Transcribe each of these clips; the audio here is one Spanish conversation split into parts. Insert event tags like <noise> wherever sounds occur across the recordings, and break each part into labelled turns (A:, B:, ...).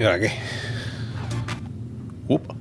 A: ¿y ahora qué? Upa.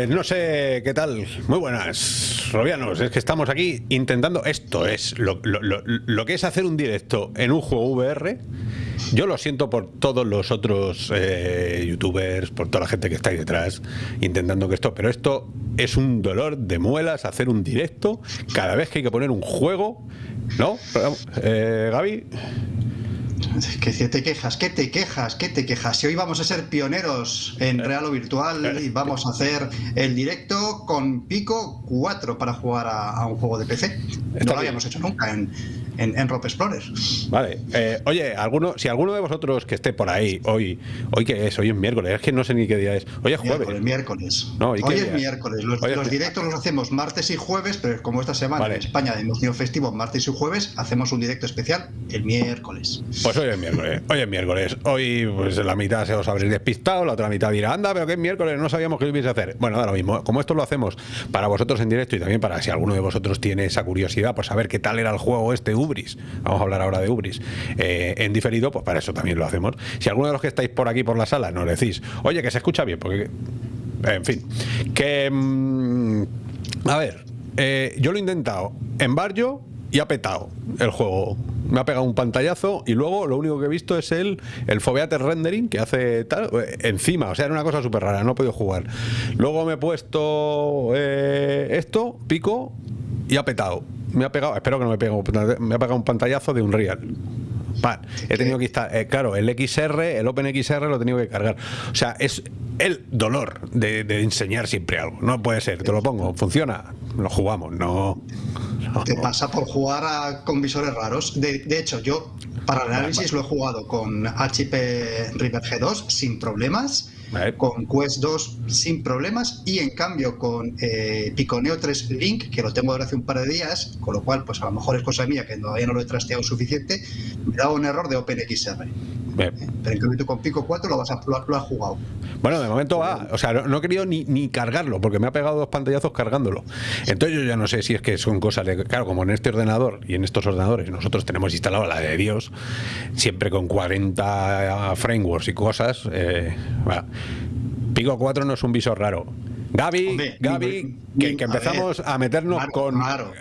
A: Pues no sé qué tal. Muy buenas, Robianos. Es que estamos aquí intentando. Esto es lo, lo- que es hacer un directo en un juego VR. Yo lo siento por todos los otros eh, youtubers, por toda la gente que está ahí detrás, intentando que esto. Pero esto es un dolor de muelas hacer un directo cada vez que hay que poner un juego. ¿No? Eh, Gaby.
B: Que te quejas, que te quejas, que te quejas. Si hoy vamos a ser pioneros en real o virtual y vamos a hacer el directo con Pico 4 para jugar a, a un juego de PC. No lo habíamos hecho nunca en, en, en Rope Explorer.
A: Vale. Eh, oye, alguno, si alguno de vosotros que esté por ahí hoy, hoy que es, hoy es miércoles, es que no sé ni qué día es. Hoy es jueves.
B: Miércoles, miércoles.
A: No, ¿y qué
B: hoy es miércoles. Los,
A: Hoy es
B: los directos los hacemos martes y jueves, pero como esta semana
A: Vale.
B: en España hemos tenido festivo martes y jueves, hacemos un directo especial el miércoles.
A: Pues hoy es miércoles, hoy es miércoles. Hoy, pues la mitad se os habréis despistado, la otra mitad dirá, anda, pero que es miércoles, no sabíamos lo ibais a hacer. Bueno, da lo mismo. Como esto lo hacemos para vosotros en directo y también para si alguno de vosotros tiene esa curiosidad, pues saber qué tal era el juego este Vamos a hablar ahora de Ubris. eh, en diferido, pues para eso también lo hacemos. Si alguno de los que estáis por aquí por la sala nos decís, oye, que se escucha bien, porque. En fin. Que. mm, a ver, eh, yo lo he intentado en barrio y ha petado el juego. Me ha pegado un pantallazo y luego lo único que he visto es el, el Rendering que hace tal, eh, encima. O sea, era una cosa súper rara, no he podido jugar. Luego me he puesto esto, pico, y ha petado. Me ha pegado, espero que no me pegue, me ha pegado un pantallazo de un real. He tenido que instalar, eh, claro, el XR, el OpenXR lo he tenido que cargar. O sea, es el dolor de, de enseñar siempre algo. No puede ser, te lo pongo, funciona, lo jugamos, no. no.
B: Te pasa por jugar a- con visores raros. De, de hecho, yo para el análisis lo he jugado con HP River G2 sin problemas, Con Quest 2 sin problemas y en cambio con eh, Piconeo 3 Link, que lo tengo desde hace un par de días, con lo cual pues a lo mejor es cosa mía que todavía no lo he trasteado suficiente, me da un error de OpenXR.
A: Bien.
B: Pero en cambio con Pico 4 lo, vas a, lo, lo has jugado.
A: Bueno, de momento va. O sea, no, no he querido ni, ni cargarlo, porque me ha pegado dos pantallazos cargándolo. Entonces yo ya no sé si es que son cosas de... Claro, como en este ordenador y en estos ordenadores nosotros tenemos instalado la de Dios, siempre con 40 frameworks y cosas. eh. Pico 4 no es un visor raro. Gaby,
B: Hombre,
A: Gaby,
B: mi-
A: que,
B: a
A: empezamos
B: ver,
A: a, meternos
B: Claro,
A: con...
B: Claro,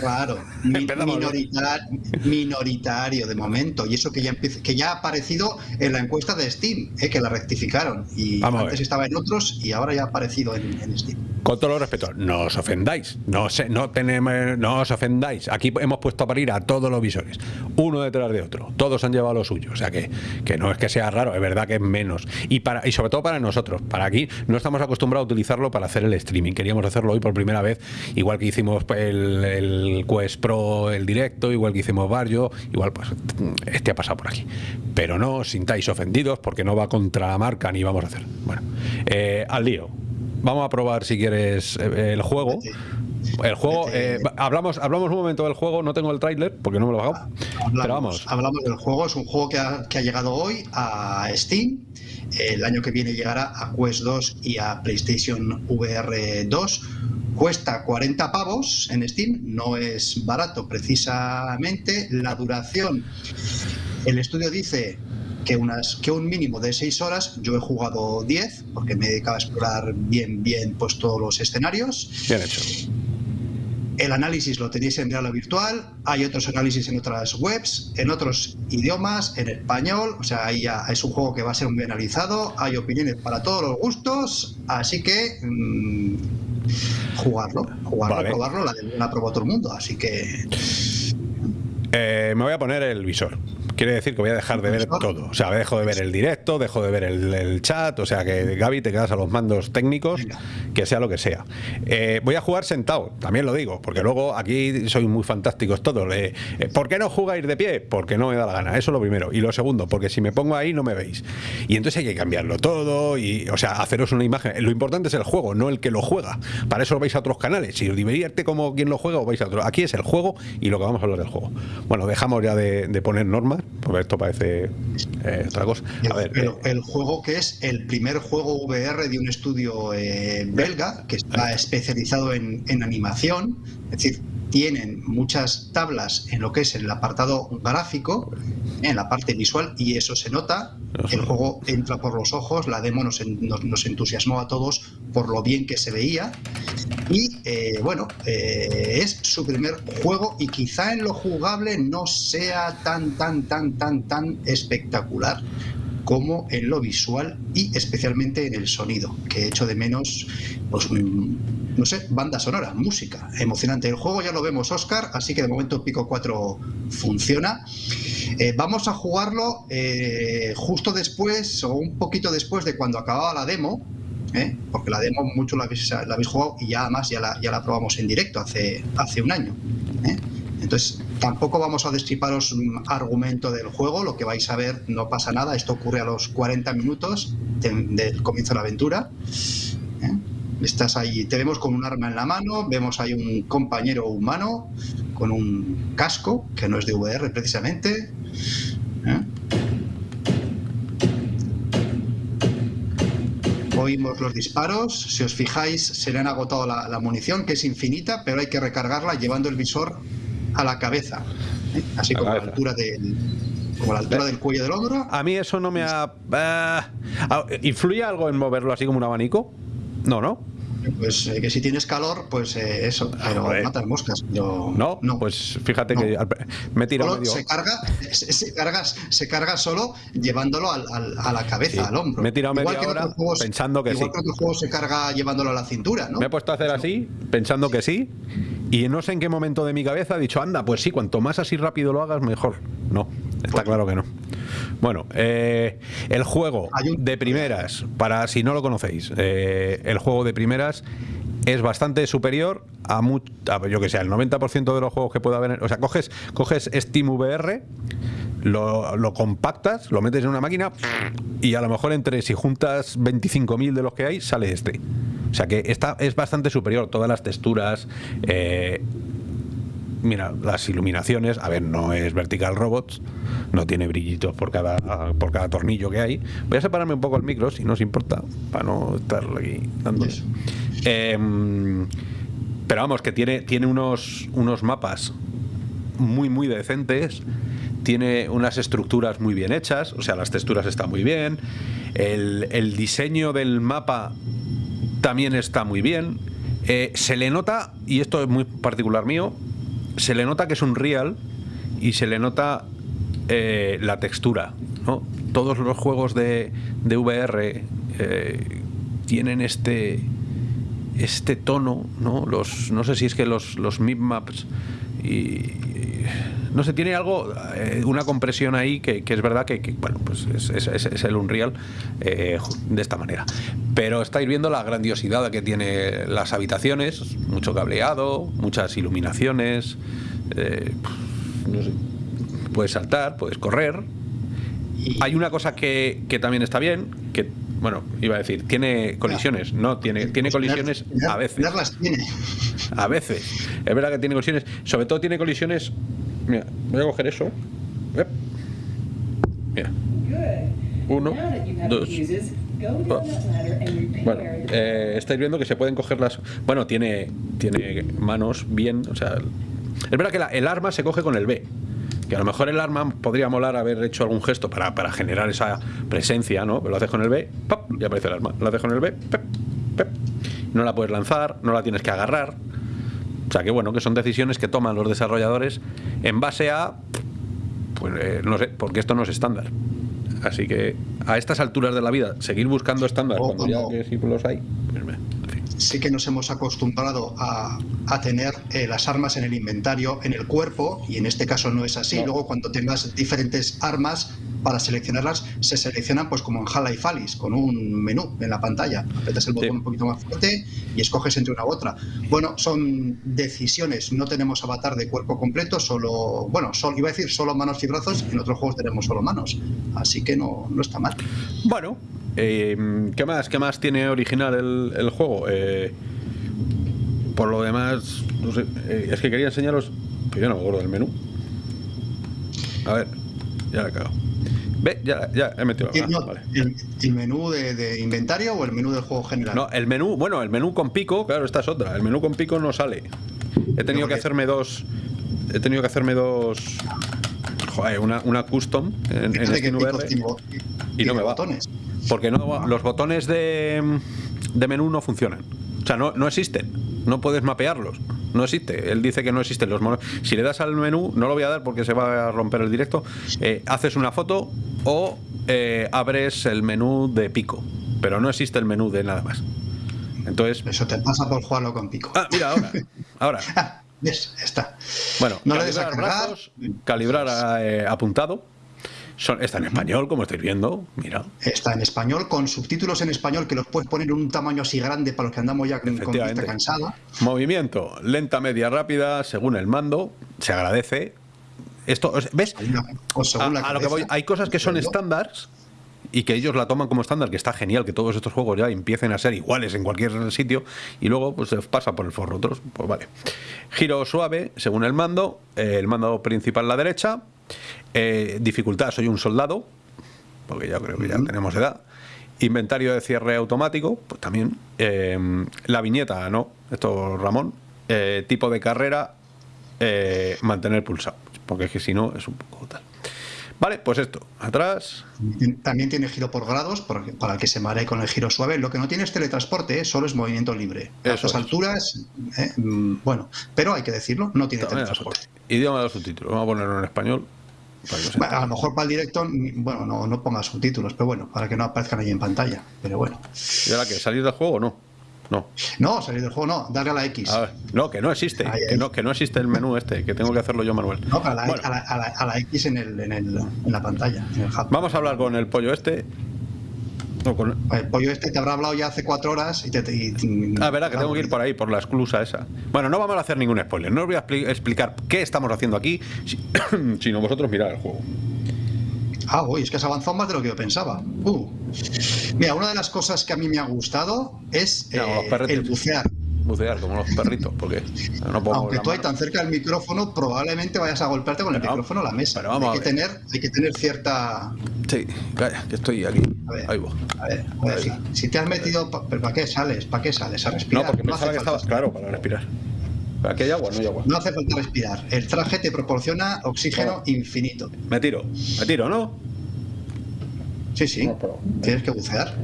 B: claro. <laughs> Mi-
A: Empezamos bien.
B: minorita- minoritario de momento. Y eso que ya, empieza- que ya ha aparecido en la encuesta de Steam, eh, que la rectificaron. Y
A: Vamos
B: antes estaba en otros y ahora ya ha aparecido en, en Steam.
A: Con todo respeto, no os ofendáis, no, se, no, tenemos, no os ofendáis. Aquí hemos puesto a parir a todos los visores, uno detrás de otro. Todos han llevado lo suyo, o sea que, que no es que sea raro, es verdad que es menos. Y, para, y sobre todo para nosotros, para aquí no estamos acostumbrados a utilizarlo para hacer el streaming. Queríamos hacerlo hoy por primera vez, igual que hicimos el, el Quest Pro, el directo, igual que hicimos Barrio, igual pues este ha pasado por aquí. Pero no os sintáis ofendidos porque no va contra la marca ni vamos a hacer. Bueno, eh, al lío. Vamos a probar si quieres eh, el juego. El juego, eh, va- hablamos, hablamos un momento del juego, no tengo el tráiler porque no me lo he bajado. Pero vamos,
B: hablamos del juego. Es un juego que ha, que ha llegado hoy a Steam. El año que viene llegará a Quest 2 y a PlayStation VR 2. Cuesta 40 pavos en Steam, no es barato precisamente. La duración, el estudio dice que, unas, que un mínimo de 6 horas, yo he jugado 10 porque me he dedicado a explorar bien, bien pues, todos los escenarios.
A: bien hecho.
B: El análisis lo tenéis en real virtual, hay otros análisis en otras webs, en otros idiomas, en español, o sea, ahí ya es un juego que va a ser muy analizado, hay opiniones para todos los gustos, así que mm, jugarlo, jugarlo, probarlo, la, la probó todo el mundo, así que...
A: Eh, me voy a poner el visor quiere decir que voy a dejar de ver todo. O sea, dejo de ver el directo, dejo de ver el, chat, o sea que Gaby te quedas a los mandos técnicos, que sea lo que sea. Eh, voy a jugar sentado, también lo digo, porque luego aquí soy muy fantásticos todos. Eh, ¿Por qué no jugáis de pie? Porque no me da la gana, eso es lo primero. Y lo segundo, porque si me pongo ahí no me veis. Y entonces hay que cambiarlo todo y, o sea, haceros una imagen. Lo importante es el juego, no el que lo juega. Para eso vais a otros canales. Si os divierte como quien lo juega, o vais a otro. Aquí es el juego y lo que vamos a hablar del juego. Bueno, dejamos ya de poner normas porque esto parece eh, otra cosa.
B: Eh, el, juego que es el primer juego VR de un estudio eh, belga que está especializado en, en animación, es decir, tienen muchas tablas en lo que es el apartado gráfico, en la parte visual, y eso se nota. El juego entra por los ojos, la demo nos, nos, entusiasmó a todos por lo bien que se veía. Y eh, bueno, eh, es su primer juego y quizá en lo jugable no sea tan, tan, tan, tan, tan espectacular como en lo visual y especialmente en el sonido, que he hecho de menos, pues, mm, no sé, banda sonora, música, emocionante. El juego ya lo vemos, Oscar, así que de momento Pico 4 funciona. Eh, vamos a jugarlo eh, justo después o un poquito después de cuando acababa la demo, ¿eh? porque la demo mucho la habéis, la habéis, jugado y ya además ya la, ya la probamos en directo hace, hace un año. Entonces, tampoco vamos a destriparos un argumento del juego, lo que vais a ver no pasa nada, esto ocurre a los 40 minutos del comienzo de la aventura. ¿eh? Estás ahí, te vemos con un arma en la mano, vemos ahí un compañero humano con un casco, que no es de VR precisamente. ¿eh? oímos los disparos. Si os fijáis, se le han agotado la, la, munición, que es infinita, pero hay que recargarla llevando el visor a la cabeza, ¿eh? así como a, la altura del como la altura del cuello del hombro.
A: A mí eso no me ha... Uh, ¿Influye algo en moverlo así como un abanico? No, ¿no?
B: Pues eh, que si tienes calor, pues eh, eso, pero ah, matas moscas.
A: no, no, pues fíjate que me he tirado medio...
B: se, carga, <laughs> se, carga, se carga solo llevándolo al, al, a la cabeza, al hombro.
A: Me he tirado media hora pensando que
B: igual
A: sí.
B: que otro juego se carga llevándolo a la cintura, ¿no?
A: Me he puesto a hacer así, pensando que sí, y no sé en qué momento de mi cabeza he dicho, anda, pues sí, cuanto más así rápido lo hagas, mejor. No, está claro que no. Bueno, eh, el juego de primeras, para si no lo conocéis, eh, el juego de primeras es bastante superior a, yo que sé, el 90% de los juegos que pueda haber. O sea, coges, coges Steam VR, lo, lo, compactas, lo metes en una máquina y a lo mejor entre si juntas 25.000 de los que hay, sale este. O sea que esta es bastante superior, todas las texturas. Eh, mira, las iluminaciones, a ver, no es Vertical Robots, no tiene brillitos por cada, por cada tornillo que hay. Voy a separarme un poco el micro, si no os importa, para no estar aquí dando. Em, pero vamos, que tiene, tiene unos, unos mapas muy, muy decentes. Tiene unas estructuras muy bien hechas, o sea, las texturas están muy bien. El, el diseño del mapa también está muy bien. Eh, se le nota, y esto es muy particular mío, se le nota que es un real y se le nota eh, la textura. ¿no? Todos los juegos de, de VR eh, tienen este este tono, ¿no? Los, no sé si es que los, los maps y, no sé, tiene algo, eh, una compresión ahí que, es verdad que, bueno, pues es, el Unreal eh, de esta manera. Pero estáis viendo la grandiosidad que tiene las habitaciones, mucho cableado, muchas iluminaciones, eh, puedes saltar, puedes correr. Hay una cosa que, también está bien, que bueno, iba a decir, tiene colisiones, no, tiene, tiene colisiones a veces. A veces. Es verdad que tiene colisiones, sobre todo tiene colisiones Mira, voy a coger eso. Mira. Uno, dos. Oh. Bueno, eh, estáis viendo que se pueden coger las. Bueno, tiene, tiene manos bien. O sea, es verdad que el arma se coge con el B. Que a lo mejor el arma podría molar haber hecho algún gesto para, para generar esa presencia, ¿no? Pero lo haces con el B, y aparece el arma. Lo haces con el B, ¡pep! ¡pep! No la puedes lanzar, no la tienes que agarrar sea que bueno, que son decisiones que toman los desarrolladores en base a, pues eh, no sé, porque esto no es estándar. Así que a estas alturas de la vida, seguir buscando estándar cuando ya que sí los hay, pues.
B: Sí que nos hemos acostumbrado a, a tener eh, las armas en el inventario, en el cuerpo, y en este caso no es así. Luego, cuando tengas diferentes armas, para seleccionarlas, se seleccionan pues como en Half-Life Alice, con un menú en la pantalla. Apretas el botón
A: Sí.
B: un poquito más fuerte y escoges entre una u otra. Bueno, son decisiones. No tenemos avatar de cuerpo completo, solo, bueno, solo, iba a decir solo manos y brazos, en otros juegos tenemos solo manos. Así que no, no está mal.
A: Bueno, eh, ¿qué más? ¿Qué más tiene original el, el juego? Eh, por lo demás, no sé, eh, es que quería enseñaros, pero yo no me acuerdo del menú. A ver, ya la he cagado. Ve, ya, ya he metido la
B: Y no,
A: vale.
B: el, el menú de, de inventario o el menú del juego general?
A: No, el menú, bueno, el menú con pico, claro, esta es otra. El menú con pico no sale. He tenido
B: ¿por
A: que hacerme dos. He tenido que hacerme dos. Joder, una, una custom en, en
B: bo-
A: y no me va.
B: botones.
A: Porque no, los botones de, de menú no funcionan. O sea, no, no existen. No puedes mapearlos. No existe. Él dice que no existen los monos. Si le das al menú, no lo voy a dar porque se va a romper el directo. eh, haces una foto o eh, abres el menú de pico. Pero no existe el menú de nada más. Entonces.
B: Eso te pasa por jugarlo con pico.
A: Ah, mira, ahora. Ahora. <laughs>
B: Ah, Está.
A: Bueno,
B: No le
A: calibrar
B: cargar.
A: brazos, calibrar eh, apuntado. Son, está en español, como estáis viendo. Mira.
B: Está en español, con subtítulos en español que los puedes poner en un tamaño así grande para los que andamos ya con, vista cansada.
A: Movimiento, lenta, media, rápida, según el mando. Se agradece. Esto, ¿ves? A, lo que voy, hay cosas que son estándares y que ellos la toman como estándar, que está genial que todos estos juegos ya empiecen a ser iguales en cualquier sitio y luego pues se pasa por el forro otros, pues vale. Giro suave según el mando, eh, el mando principal a la derecha, eh, dificultad soy un soldado, porque ya creo que ya tenemos edad. Inventario de cierre automático, pues también. Eh, la viñeta, no, esto Ramón. Tipo de carrera, mantener pulsado, porque es que si no es un poco tal. Vale, pues esto, atrás.
B: También tiene giro por grados para el que se maree con el giro suave. Lo que no tiene es teletransporte, ¿eh? solo es movimiento libre. A
A: Eso
B: estas
A: es.
B: alturas, ¿eh? Mm, bueno, pero hay que decirlo, no tiene
A: También
B: teletransporte.
A: Idioma de los subtítulos, vamos a ponerlo en español.
B: Bueno, a lo mejor para el directo, bueno, no, no ponga subtítulos, pero bueno, para que no aparezcan ahí en pantalla. Pero bueno.
A: ¿Y ahora qué? ¿Salir del juego o no? No.
B: No, salir del juego no, darle a la X.
A: A ver, no, que no existe,
B: Ahí,
A: que
B: ahí.
A: no, que no existe el menú este, que tengo que hacerlo yo manual.
B: No, a la,
A: Bueno,
B: a la- a la- a la X en, el, en, el- en la pantalla, en el
A: vamos a hablar con el pollo este. No, con-
B: El pollo este te habrá hablado ya hace cuatro horas y te... y- y-
A: Ah, verá que tengo que ir por ahí, por la esclusa esa. Bueno, no vamos a hacer ningún spoiler. No os voy a expli- explicar qué estamos haciendo aquí, si- <coughs> sino vosotros mirar el juego.
B: Ah, uy, es que has avanzado más de lo que yo pensaba. Uh. Mira, una de las cosas que a mí me ha gustado es
A: Mira,
B: eh, el bucear.
A: Bucear como los perritos, porque no puedo
B: Aunque tú ahí tan cerca del micrófono, probablemente vayas a golpearte con el micrófono a la mesa.
A: pero vamos
B: hay,
A: a
B: que tener, hay que tener cierta...
A: Sí, calla, que estoy aquí.
B: A ver.
A: Ahí voy.
B: A ver, a ver, si, si te has metido... pa- ¿Pero para qué sales? ¿Para qué sales? A respirar.
A: No, porque
B: hace
A: pensaba que
B: falta
A: estaba. Claro, para respirar. Aquí hay agua, no hay agua.
B: No hace falta respirar. El traje te proporciona oxígeno infinito.
A: Me tiro, me tiro, ¿no?
B: Sí, sí.
A: No, pero-
B: Tienes que bucear.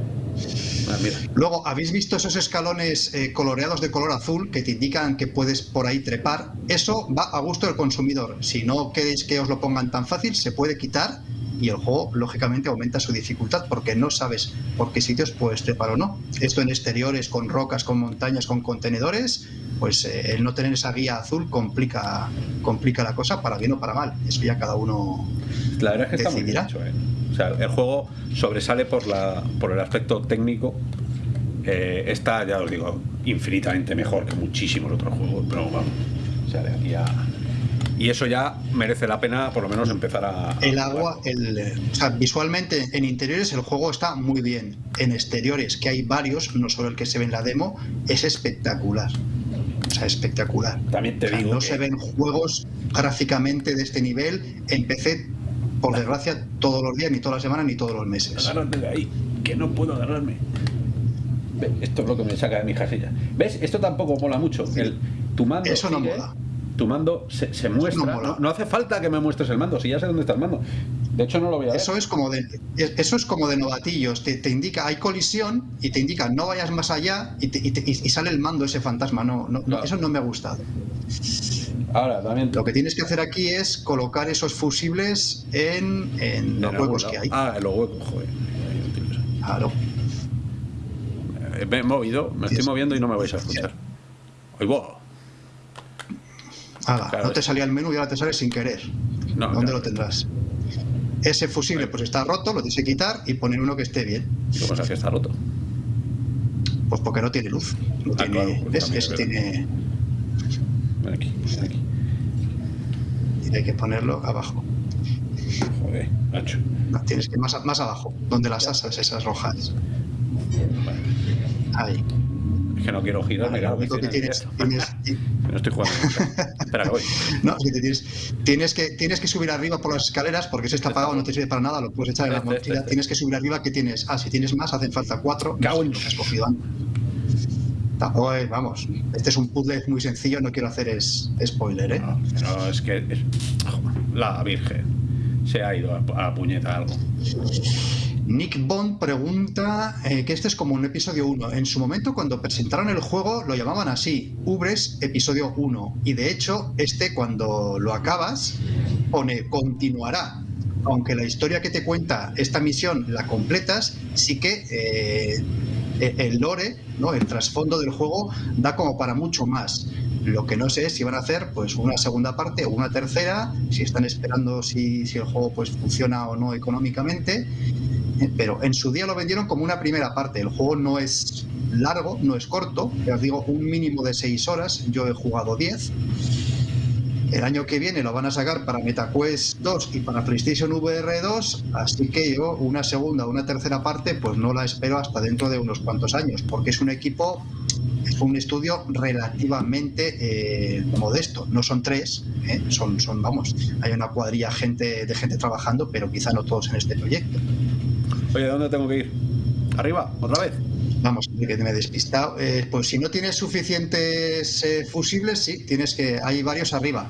A: Ah, mira.
B: Luego, ¿habéis visto esos escalones eh, coloreados de color azul que te indican que puedes por ahí trepar? Eso va a gusto del consumidor. Si no queréis que os lo pongan tan fácil, se puede quitar y el juego, lógicamente, aumenta su dificultad porque no sabes por qué sitios puedes trepar o no. Esto en exteriores, con rocas, con montañas, con contenedores, pues eh, el no tener esa guía azul complica, complica la cosa para bien o para mal. Eso ya cada uno
A: La verdad es que está muy bien
B: Decidirá.
A: hecho, ¿eh? O sea, el juego sobresale por, la, por el aspecto técnico. Eh, está, ya os digo, infinitamente mejor que muchísimos otros juegos, pero vamos. O sea, de aquí a. Y eso ya merece la pena, por lo menos, empezar a.
B: El agua, el, eh, o sea, visualmente en interiores el juego está muy bien. En exteriores, que hay varios, no solo el que se ve en la demo, es espectacular. O sea, espectacular.
A: También te
B: O sea,
A: digo
B: no
A: que-
B: se ven juegos gráficamente de este nivel en PC, por desgracia, todos los días, ni todas las semanas, ni todos los meses.
A: Agárrate de ahí, que no puedo agarrarme. Esto es lo que me saca de mi casilla. ¿Ves? Esto tampoco mola mucho. El, tu mando
B: Eso no
A: sigue,
B: mola.
A: Tu mando se, se muestra. No, no hace falta que me muestres el mando, si ya sé dónde está el mando. De hecho, no lo voy a ver.
B: Eso es como de, eso es como de novatillos. Te, indica, hay colisión y te indica no vayas más allá y, sale el mando ese fantasma. No, no, Eso no me ha gustado.
A: Ahora, también.
B: Lo que tienes que hacer aquí es colocar esos fusibles en, en los huecos que hay.
A: Ah, en los huecos, joder.
B: Claro.
A: Eh, me he movido, me estoy moviendo y no me vais a escuchar.
B: No te salía el menú y ahora te sale sin querer. ¿Dónde lo tendrás? Ese fusible pues está roto, lo tienes que quitar y poner uno que esté bien.
A: ¿Cómo sabes que está roto?
B: Pues porque no tiene luz. No ah, tiene, es, tiene...
A: aquí, aquí.
B: Y hay que ponerlo abajo.
A: Joder, macho.
B: tienes que ir más, más abajo, donde las asas esas rojas. Ahí.
A: Es que no quiero girar,
B: que tienes, <laughs>
A: no estoy jugando. Espera, que voy. <laughs>
B: No, es tienes, tienes, que tienes que subir arriba por las escaleras porque si está apagado no te sirve para nada, lo puedes echar en la mochila. Tienes que subir arriba que tienes. Ah, si tienes más, hacen falta cuatro.
A: Cago en
B: has cogido antes. vamos, este es un puzzle muy sencillo, no quiero hacer es, spoiler, ¿eh?
A: No, es que la Virgen se ha ido a, a puñeta algo.
B: Nick Bond pregunta eh, que este es como un episodio 1. En su momento, cuando presentaron el juego, lo llamaban así, Ubres Episodio 1. Y de hecho, este, cuando lo acabas, pone continuará. Aunque la historia que te cuenta esta misión la completas, sí que eh, e-, el lore, ¿no? el trasfondo del juego, da como para mucho más. Lo que no sé es si van a hacer pues una segunda parte o una tercera, si están esperando si, si el juego pues funciona o no económicamente pero en su día lo vendieron como una primera parte. El juego no es largo, no es corto, os digo, un mínimo de 6 horas, yo he jugado 10. El año que viene lo van a sacar para MetaQuest 2 y para PlayStation VR 2, así que yo una segunda o una tercera parte pues no la espero hasta dentro de unos cuantos años, porque es un equipo, es un estudio relativamente eh, modesto, no son tres, ¿eh? son, son, vamos, hay una cuadrilla gente, de gente trabajando, pero quizá no todos en este proyecto.
A: Oye, ¿dónde tengo que ir? ¿Arriba? ¿Otra vez?
B: Vamos, que me he despistado. Eh, pues si no tienes suficientes eh, fusibles, sí, tienes que. Hay varios arriba.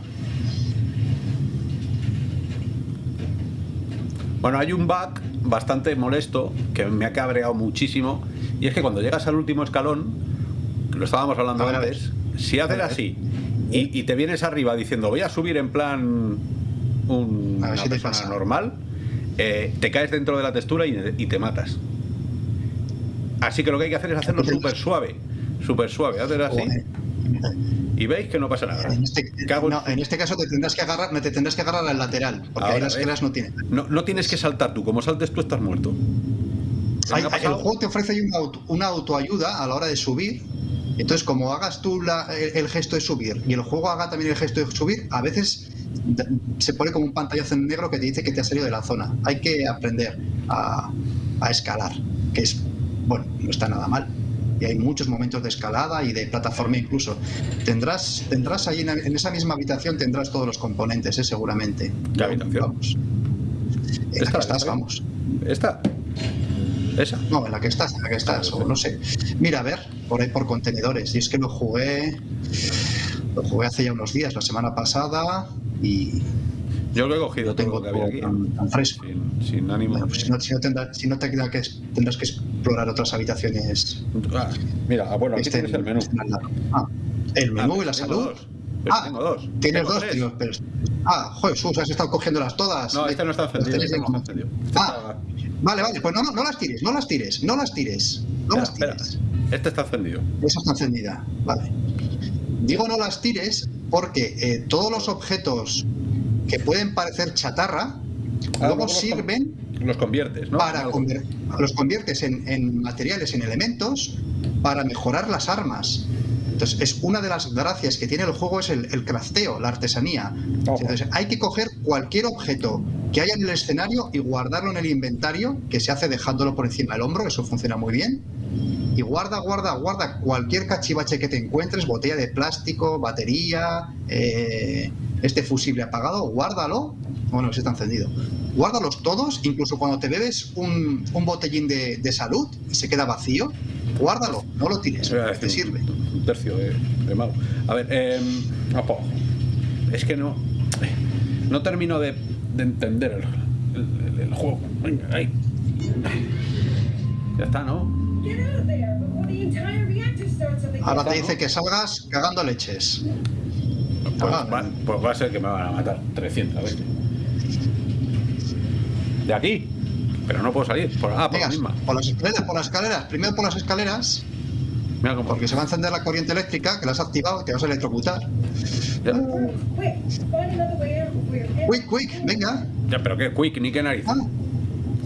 A: Bueno, hay un bug bastante molesto que me ha cabreado muchísimo. Y es que cuando llegas al último escalón, que lo estábamos hablando antes, si haces así y, te vienes arriba diciendo voy a subir en plan un, una persona normal eh, te caes dentro de la textura y, te matas. Así que lo que hay que hacer es hacerlo súper suave, súper suave, hacer así. Y veis que no pasa nada.
B: En este, en este caso te tendrás que agarrar, te tendrás que agarrar al lateral, porque ahí las escaleras no tienen.
A: No, tienes que saltar tú, como saltes tú estás muerto.
B: el juego te ofrece una, una autoayuda a la hora de subir entonces, como hagas tú el, gesto de subir y el juego haga también el gesto de subir, a veces se pone como un pantallazo en negro que te dice que te has salido de la zona. Hay que aprender a, escalar, que es, bueno, no está nada mal. Y hay muchos momentos de escalada y de plataforma incluso. Tendrás, tendrás ahí en, esa misma habitación tendrás todos los componentes, ¿eh? seguramente.
A: ¿Qué habitación?
B: Vamos. En la que estás, vamos.
A: ¿Esta? ¿Esa?
B: No, en la que estás, en la que estás, o no sé. Mira, a ver, por ahí por contenedores. Y es que lo jugué. Lo jugué hace ya unos días, la semana pasada, y.
A: Yo lo he cogido, tengo lo que había aquí.
B: Tan, fresco.
A: Sin, ánimo.
B: Bueno, pues si no, si no, tendrás, si no te queda que tendrás que explorar otras habitaciones.
A: Ah, mira, ah, bueno, aquí este, tienes el menú. Este
B: ah, el menú y la salud.
A: Dos. ah, tengo dos.
B: Tienes dos, tío. Pero... Ah, joder, Sus, has estado cogiéndolas todas.
A: No, este no está encendido. Este no está encendido.
B: ah, Vale, vale, pues no, no, las tires, no las tires, no las tires. No las tires.
A: Este está encendido.
B: Esa está encendida, vale. Digo no las tires porque eh, todos los objetos que pueden parecer chatarra ah, luego sirven.
A: Los conviertes, ¿no?
B: Para los conviertes en, materiales, en elementos, para mejorar las armas. Entonces, es una de las gracias que tiene el juego es el, el crafteo, la artesanía. Entonces, hay que coger cualquier objeto que haya en el escenario y guardarlo en el inventario, que se hace dejándolo por encima del hombro, eso funciona muy bien. Y guarda, guarda, guarda cualquier cachivache que te encuentres, botella de plástico, batería, eh, este fusible apagado, guárdalo. Bueno, se está encendido. Guárdalos todos, incluso cuando te bebes un, botellín de, salud y se queda vacío, guárdalo, no lo tires, te sirve.
A: Un tercio de, de A ver, eh, es que no, no termino de de entender el, el juego. Venga, ahí. Ya está, ¿no?
B: Ahora te dice que salgas cagando leches.
A: Pues
B: Ah,
A: va, pues va a ser que me van a matar 300 veces. De aquí. Pero no puedo salir. Por, ah, por
B: Venga,
A: la misma.
B: por las escaleras, por las escaleras. Primero por las escaleras,
A: Mira cómo.
B: porque se va a encender la corriente eléctrica, que la has activado, te vas a electrocutar.
A: Ya,
B: Quick, quick, venga.
A: ya, pero qué quick, ni qué nariz.
B: Ah,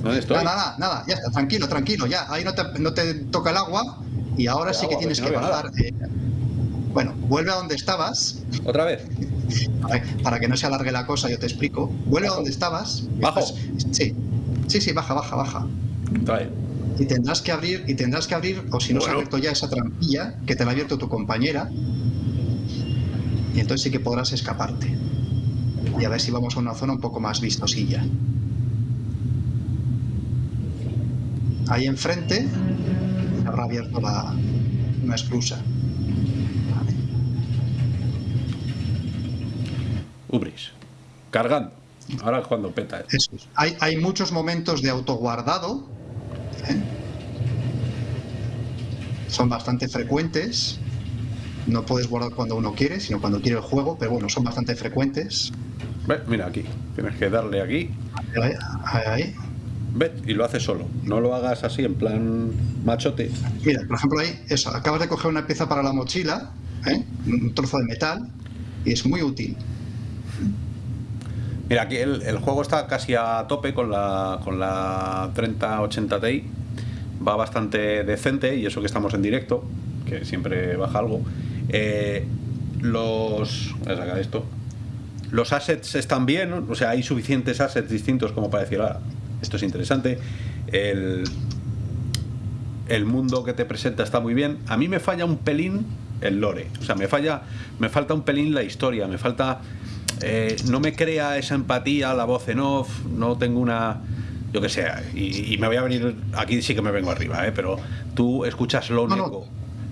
A: ¿Dónde estoy?
B: nada, nada, nada, ya está, tranquilo, tranquilo, ya. Ahí no te, no te toca el agua y ahora
A: El
B: sí
A: agua,
B: que tienes
A: pues
B: que
A: no
B: bajar. eh, bueno, vuelve a donde estabas.
A: ¿Otra vez? <laughs>
B: Para que no se alargue la cosa, yo te explico. Vuelve a donde estabas.
A: ¿Bajo?
B: Estás- sí, sí, sí, baja, baja, baja. Y tendrás que abrir, y tendrás que abrir, o si no se ha abierto ya esa trampilla, que te la ha abierto tu compañera. Y entonces sí que podrás escaparte. Y a ver si vamos a una zona un poco más vistosilla. Ahí enfrente se habrá abierto la, una esclusa. Vale.
A: Ubris. Cargando. Ahora es cuando peta. eh.
B: Eso es. Hay, hay muchos momentos de autoguardado. ¿eh? Son bastante frecuentes. No puedes guardar cuando uno quiere, sino cuando quiere el juego, pero bueno, son bastante frecuentes.
A: Mira aquí. Tienes que darle aquí.
B: Ahí, ahí, ahí.
A: Ve, y lo haces solo. No lo hagas así en plan machote.
B: Mira, por ejemplo, ahí, eso, acabas de coger una pieza para la mochila, ¿eh? un trozo de metal, y es muy útil.
A: Mira, aquí el, el juego está casi a tope con la, con la 3080 Ti. Va bastante decente y eso que estamos en directo, que siempre baja algo. Eh, los. Voy a sacar esto. Los assets están bien, o sea, hay suficientes assets distintos como para decir, ah, esto es interesante. El, el mundo que te presenta está muy bien. A mí me falla un pelín el lore. O sea, me falla, me falta un pelín la historia, me falta. eh, no me crea esa empatía, la voz en off, no tengo una. Yo que sé, y, y me voy a venir. Aquí sí que me vengo arriba, ¿eh? pero tú escuchas lo
B: No.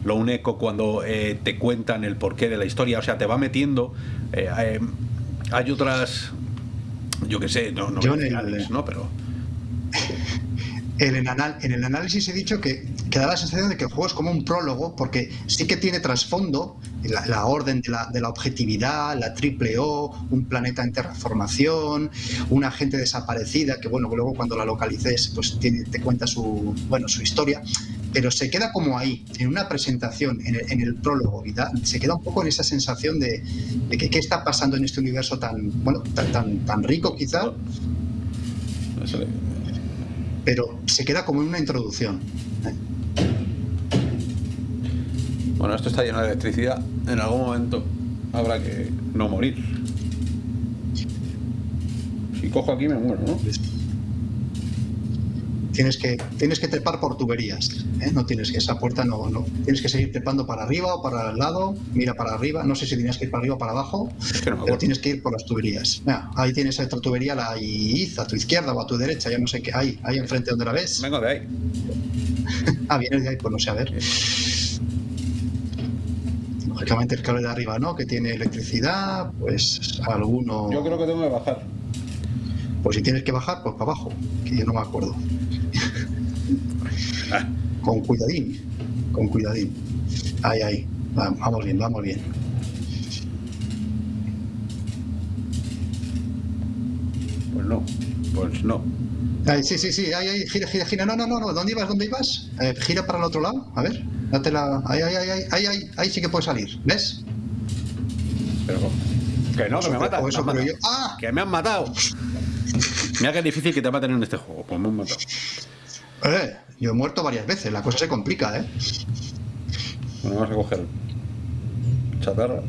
A: Lo un eco cuando eh, te cuentan el porqué de la historia, o sea, te va metiendo. eh, hay otras. Yo que sé, no, no,
B: Yo en el-
A: ¿no? Pero.
B: El en, anal- en el análisis he dicho que, que da la sensación de que el juego es como un prólogo, porque sí que tiene trasfondo la, la orden de la, de la objetividad, la triple O, un planeta en terraformación, una gente desaparecida, que bueno, luego cuando la localices, pues tiene- te cuenta su, bueno, su historia, pero se queda como ahí, en una presentación, en el, en el prólogo, y da- se queda un poco en esa sensación de, de que qué está pasando en este universo tan, bueno, tan, tan, tan rico quizá,
A: no
B: pero se queda como en una introducción.
A: Bueno, esto está lleno de electricidad. En algún momento habrá que no morir. Si cojo aquí me muero, ¿no?
B: Tienes que, tienes que trepar por tuberías, ¿eh? no tienes que esa puerta no, no, tienes que seguir trepando para arriba o para el lado, mira para arriba, no sé si tienes que ir para arriba o para abajo,
A: Es que no me
B: pero tienes que ir por las tuberías. Mira, ahí tienes otra tubería, la IZ, a tu izquierda o a tu derecha, ya no sé qué, ahí, ahí enfrente donde la ves.
A: Vengo de ahí. <laughs>
B: Ah, vienes de ahí, pues no sé, a ver. Lógicamente el cable de arriba, ¿no? Que tiene electricidad, pues alguno...
A: Yo creo que tengo que bajar.
B: Pues si tienes que bajar, pues para abajo, que yo no me acuerdo.
A: Ah,
B: Con cuidadín, con cuidadín. Ahí, ahí. Va- Vamos bien, vamos bien.
A: pues no. Pues no.
B: Ahí, sí, sí, sí, ahí, ahí, gira, gira, gira. No, no, no, no. ¿Dónde ibas? ¿Dónde ibas? Eh, gira para el otro lado. A ver, date la. Ahí, ahí, ahí, ahí, ahí, ahí, ahí sí que puedes salir. ¿Ves?
A: Pero que no, que me matan. han matado.
B: yo. ¡Ah!
A: Que me han matado. Mira que es difícil que te maten en este juego. Pues me han matado.
B: Eh, yo he muerto varias veces. La cosa se complica, ¿eh?
A: Bueno, vamos a coger chatarra.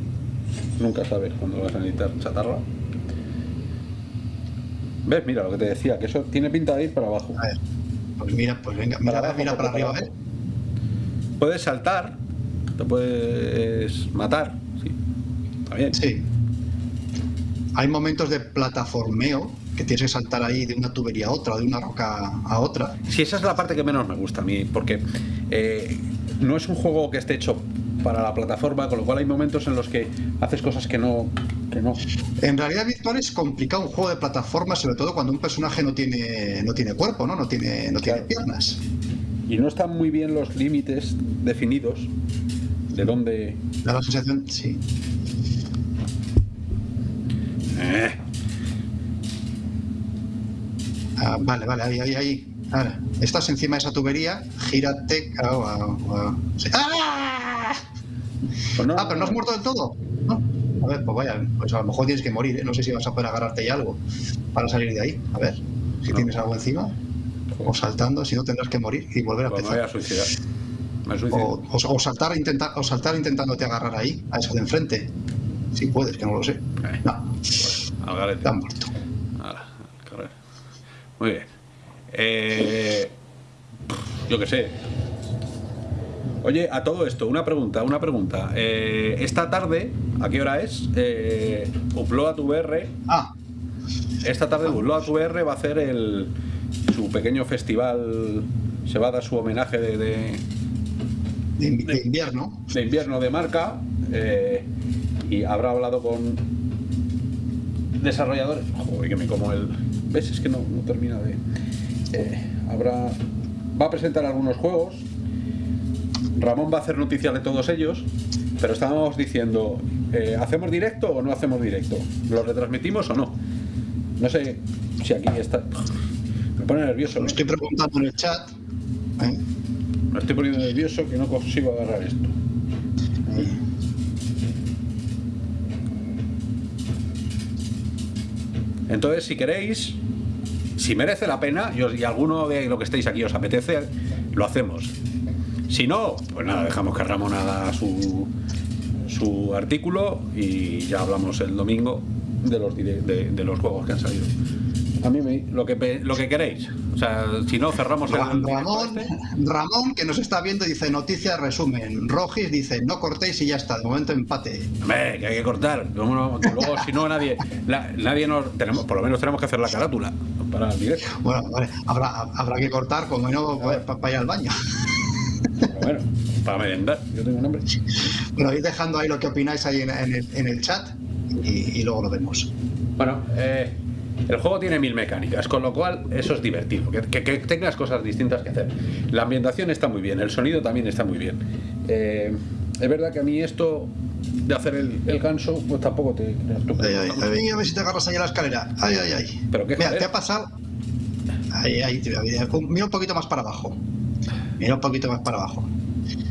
A: Nunca sabes cuándo vas a necesitar chatarra. ¿Ves? Mira lo que te decía, que eso tiene pinta de ir para abajo.
B: A ver. Pues mira, pues venga, mira,
A: abajo,
B: mira para arriba,
A: para
B: ¿eh?
A: Puedes saltar, te puedes matar. Sí, está bien.
B: Sí. Hay momentos de plataformeo que tienes que saltar ahí de una tubería a otra, de una roca a otra.
A: Sí, esa es la parte que menos me gusta a mí, porque eh, no es un juego que esté hecho para la plataforma, con lo cual hay momentos en los que haces cosas que no, que no.
B: En realidad virtual es complicado un juego de plataforma, sobre todo cuando un personaje no tiene, no tiene cuerpo, ¿no? No tiene, no tiene piernas.
A: Y no están muy bien los límites definidos de dónde.
B: Da la sensación, sí.
A: Eh,
B: Ah, vale, vale, ahí, ahí, ahí. Ahora, estás encima de esa tubería, gírate. ah, ah, ah. Sí. ¡Ah!
A: pues no,
B: Ah, pero no has muerto del todo. No. A ver, pues vaya, pues a lo mejor tienes que morir, ¿eh? No sé si vas a poder agarrarte ya algo para salir de ahí. A ver, si
A: No.
B: tienes algo encima. O saltando, si no tendrás que morir y volver a
A: Pues me voy a
B: empezar.
A: suicidar. Me.
B: O, o- o saltar, intenta- o saltar intentándote agarrar ahí, a eso de enfrente. Si puedes, que no lo sé.
A: Eh,
B: No,
A: pues,
B: te han muerto.
A: Muy bien. Eh, yo qué sé. Oye, a todo esto, una pregunta, una pregunta. Eh, esta tarde, ¿a qué hora es? Eh, Upload VR.
B: Ah,
A: Esta tarde Upload VR va a hacer el, su pequeño festival. Se va a dar su homenaje de, de-
B: de, invi- de invierno.
A: de invierno de marca eh, y habrá hablado con desarrolladores. Joder, que me como el. ¿Ves? Es que no, no termina de. eh, habrá. Va a presentar algunos juegos. Ramón va a hacer noticias de todos ellos. Pero estábamos diciendo: eh, ¿hacemos directo o no hacemos directo? ¿Lo retransmitimos o no? No sé si aquí está. Me pone nervioso. ¿no?
B: estoy preguntando en el chat. ¿eh?
A: Me estoy poniendo nervioso que no consigo agarrar esto. Entonces, si queréis, si merece la pena, y, alguno de lo que estéis aquí os apetece, lo hacemos. Si no, pues nada, dejamos que Ramón haga su, su artículo y ya hablamos el domingo de los, de los juegos que han salido. A mí me, lo, que, lo que queréis. O sea, si no, cerramos el
B: Ramón,
A: este.
B: Ramón, que nos está viendo, dice noticias resumen. Rogis dice no cortéis y ya está. De momento empate.
A: Hombre, que hay que cortar. Luego, si no, nadie, la- nadie nos. Tenemos, por lo menos tenemos que hacer la carátula para el directo.
B: Bueno, vale, habrá, habrá que cortar, como no, para ir al baño.
A: Pero bueno, para merendar. Yo tengo un hambre.
B: Bueno, ir dejando ahí lo que opináis ahí en, en el, en el chat y, y luego lo vemos.
A: Bueno, eh, el juego tiene mil mecánicas, con lo cual eso es divertido. Que, que- que tengas cosas distintas que hacer. La ambientación está muy bien, el sonido también está muy bien. Eh, es verdad que a mí esto de hacer el, el ganso, pues tampoco te
B: Ay, ay,
A: mucho.
B: ay, a ver si te agarras ahí a la escalera. Ay, ay, ay.
A: Pero qué
B: Mira,
A: joder.
B: te ha pasado. Ahí, ahí, mira un poquito más para abajo. Mira un poquito más para abajo.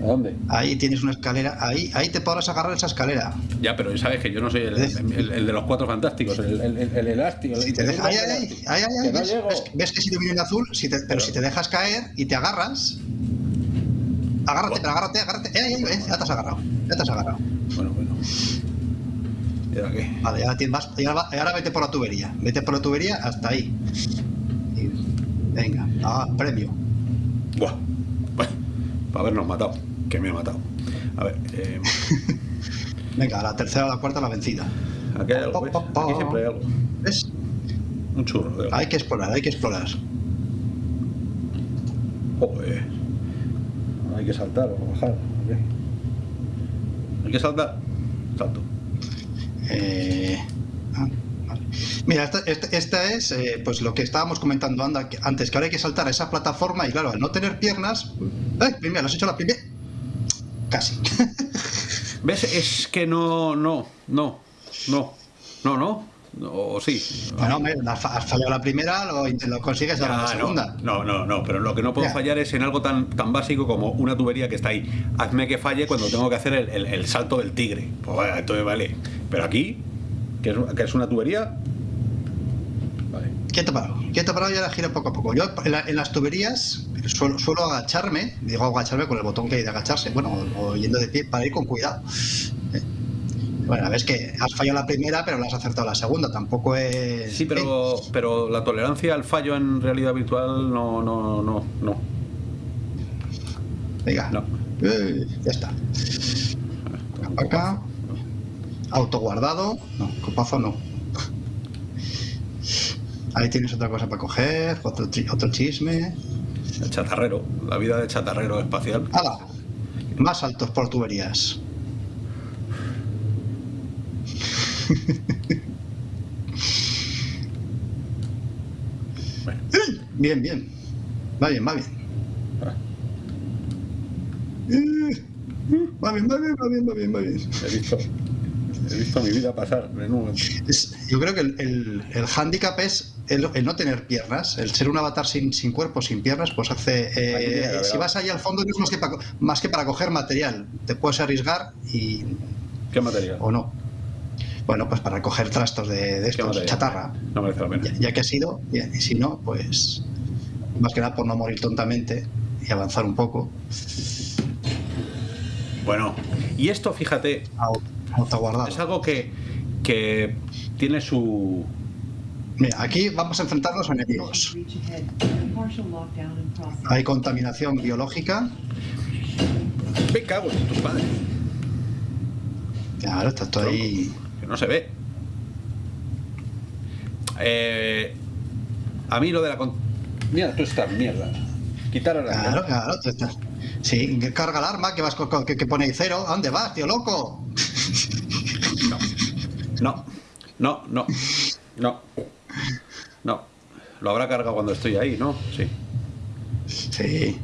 A: ¿A dónde?
B: Ahí tienes una escalera. Ahí, ahí te podrás agarrar esa escalera.
A: Ya, pero sabes que yo no soy el, el- el de los cuatro fantásticos, el, el, el- el elástico. el-
B: Si te deja, ay,
A: Que
B: ay,
A: no
B: ¿ves, ves- que si te viene en azul? Si te- pero si te dejas caer y te agarras. Agárrate, pero agárrate, agárrate. Eh, ay, ya te has agarrado. Ya te has agarrado.
A: Bueno, bueno. ¿Y ahora qué?
B: Vale, ya tienes ahora, ahora vete por la tubería. Vete por la tubería hasta ahí. Y- venga, ah, premio.
A: Buah. Bueno, para habernos matado. Que me ha matado. A ver, eh, <laughs>
B: Venga, la tercera o la cuarta la vencida.
A: aquí hay algo, ¿ves? Aquí siempre hay algo.
B: ¿Ves?
A: Un churro de algo.
B: Hay que explorar, hay que explorar.
A: Joder. Hay que saltar o bajar. ¿o qué? Hay que saltar. Salto.
B: Eh, ah, vale. Mira, esta, esta- esta es eh, pues lo que estábamos comentando antes, que ahora hay que saltar a esa plataforma y claro, al no tener piernas... ¡Ay, primera, lo has hecho la primera! Casi. <laughs>
A: ¿Ves? Es que no, no, no, no, no, no. O sí.
B: bueno, hombre, has fa- has fallado la primera, lo, consigues ahora la
A: Ah,
B: segunda.
A: no, no, no, no, pero lo que no puedo
B: Ya.
A: fallar es en algo tan, tan básico como una tubería que está ahí. Hazme que falle cuando tengo que hacer el, el- el salto del tigre. Pues vale, entonces vale. Pero aquí, que es, que es una tubería.
B: Quieto parado, quieto parado y ahora gira poco a poco. Yo en, la- en las tuberías suelo, suelo agacharme, digo agacharme con el botón que hay de agacharse, bueno, o, yendo de pie para ir con cuidado. Eh, Bueno, ves que has fallado la primera, pero la has acertado la segunda, tampoco es...
A: Sí, pero, pero la tolerancia al fallo en realidad virtual no, no, no, no.
B: Venga,
A: No.
B: Eh, ya está. Acá. Autoguardado. No, copazo no. Ahí tienes otra cosa para coger, otro, otro chisme.
A: El chatarrero, la vida de chatarrero espacial.
B: ¡Hala! Más saltos por tuberías. <laughs> Bien, bien. Va bien, va bien.
A: Ah,
B: Eh, Va bien, va bien, va bien, va bien, va bien.
A: He visto, he visto mi vida pasar en un
B: Es- yo creo que el, el, el hándicap es el, el no tener piernas. El ser un avatar sin, sin cuerpo, sin piernas, pues hace. eh, si vas ahí al fondo, no es más que, para, más que para coger material. Te puedes arriesgar y.
A: ¿Qué material?
B: o no. Bueno, pues para coger trastos de, de
A: ¿Qué
B: estos, chatarra.
A: No merece la pena.
B: Ya, ya que ha sido, y si no, pues. Más que nada por no morir tontamente y avanzar un poco.
A: Bueno, y esto, fíjate, es algo que, que tiene su.
B: Mira, aquí vamos a enfrentarnos a enemigos. Hay contaminación biológica.
A: Me cago en tu padre.
B: Claro, está todo ahí.
A: Que no se ve. Eh, a mí lo de la. con- Mira, tú estás mierda. Quitar la.
B: Claro, claro. tú estás- Sí, carga el arma, que vas que, que pone ahí cero. ¿A dónde vas, tío loco?
A: No, no, no, no, no. Lo habrá cargado cuando estoy ahí, ¿no? Sí.
B: Sí.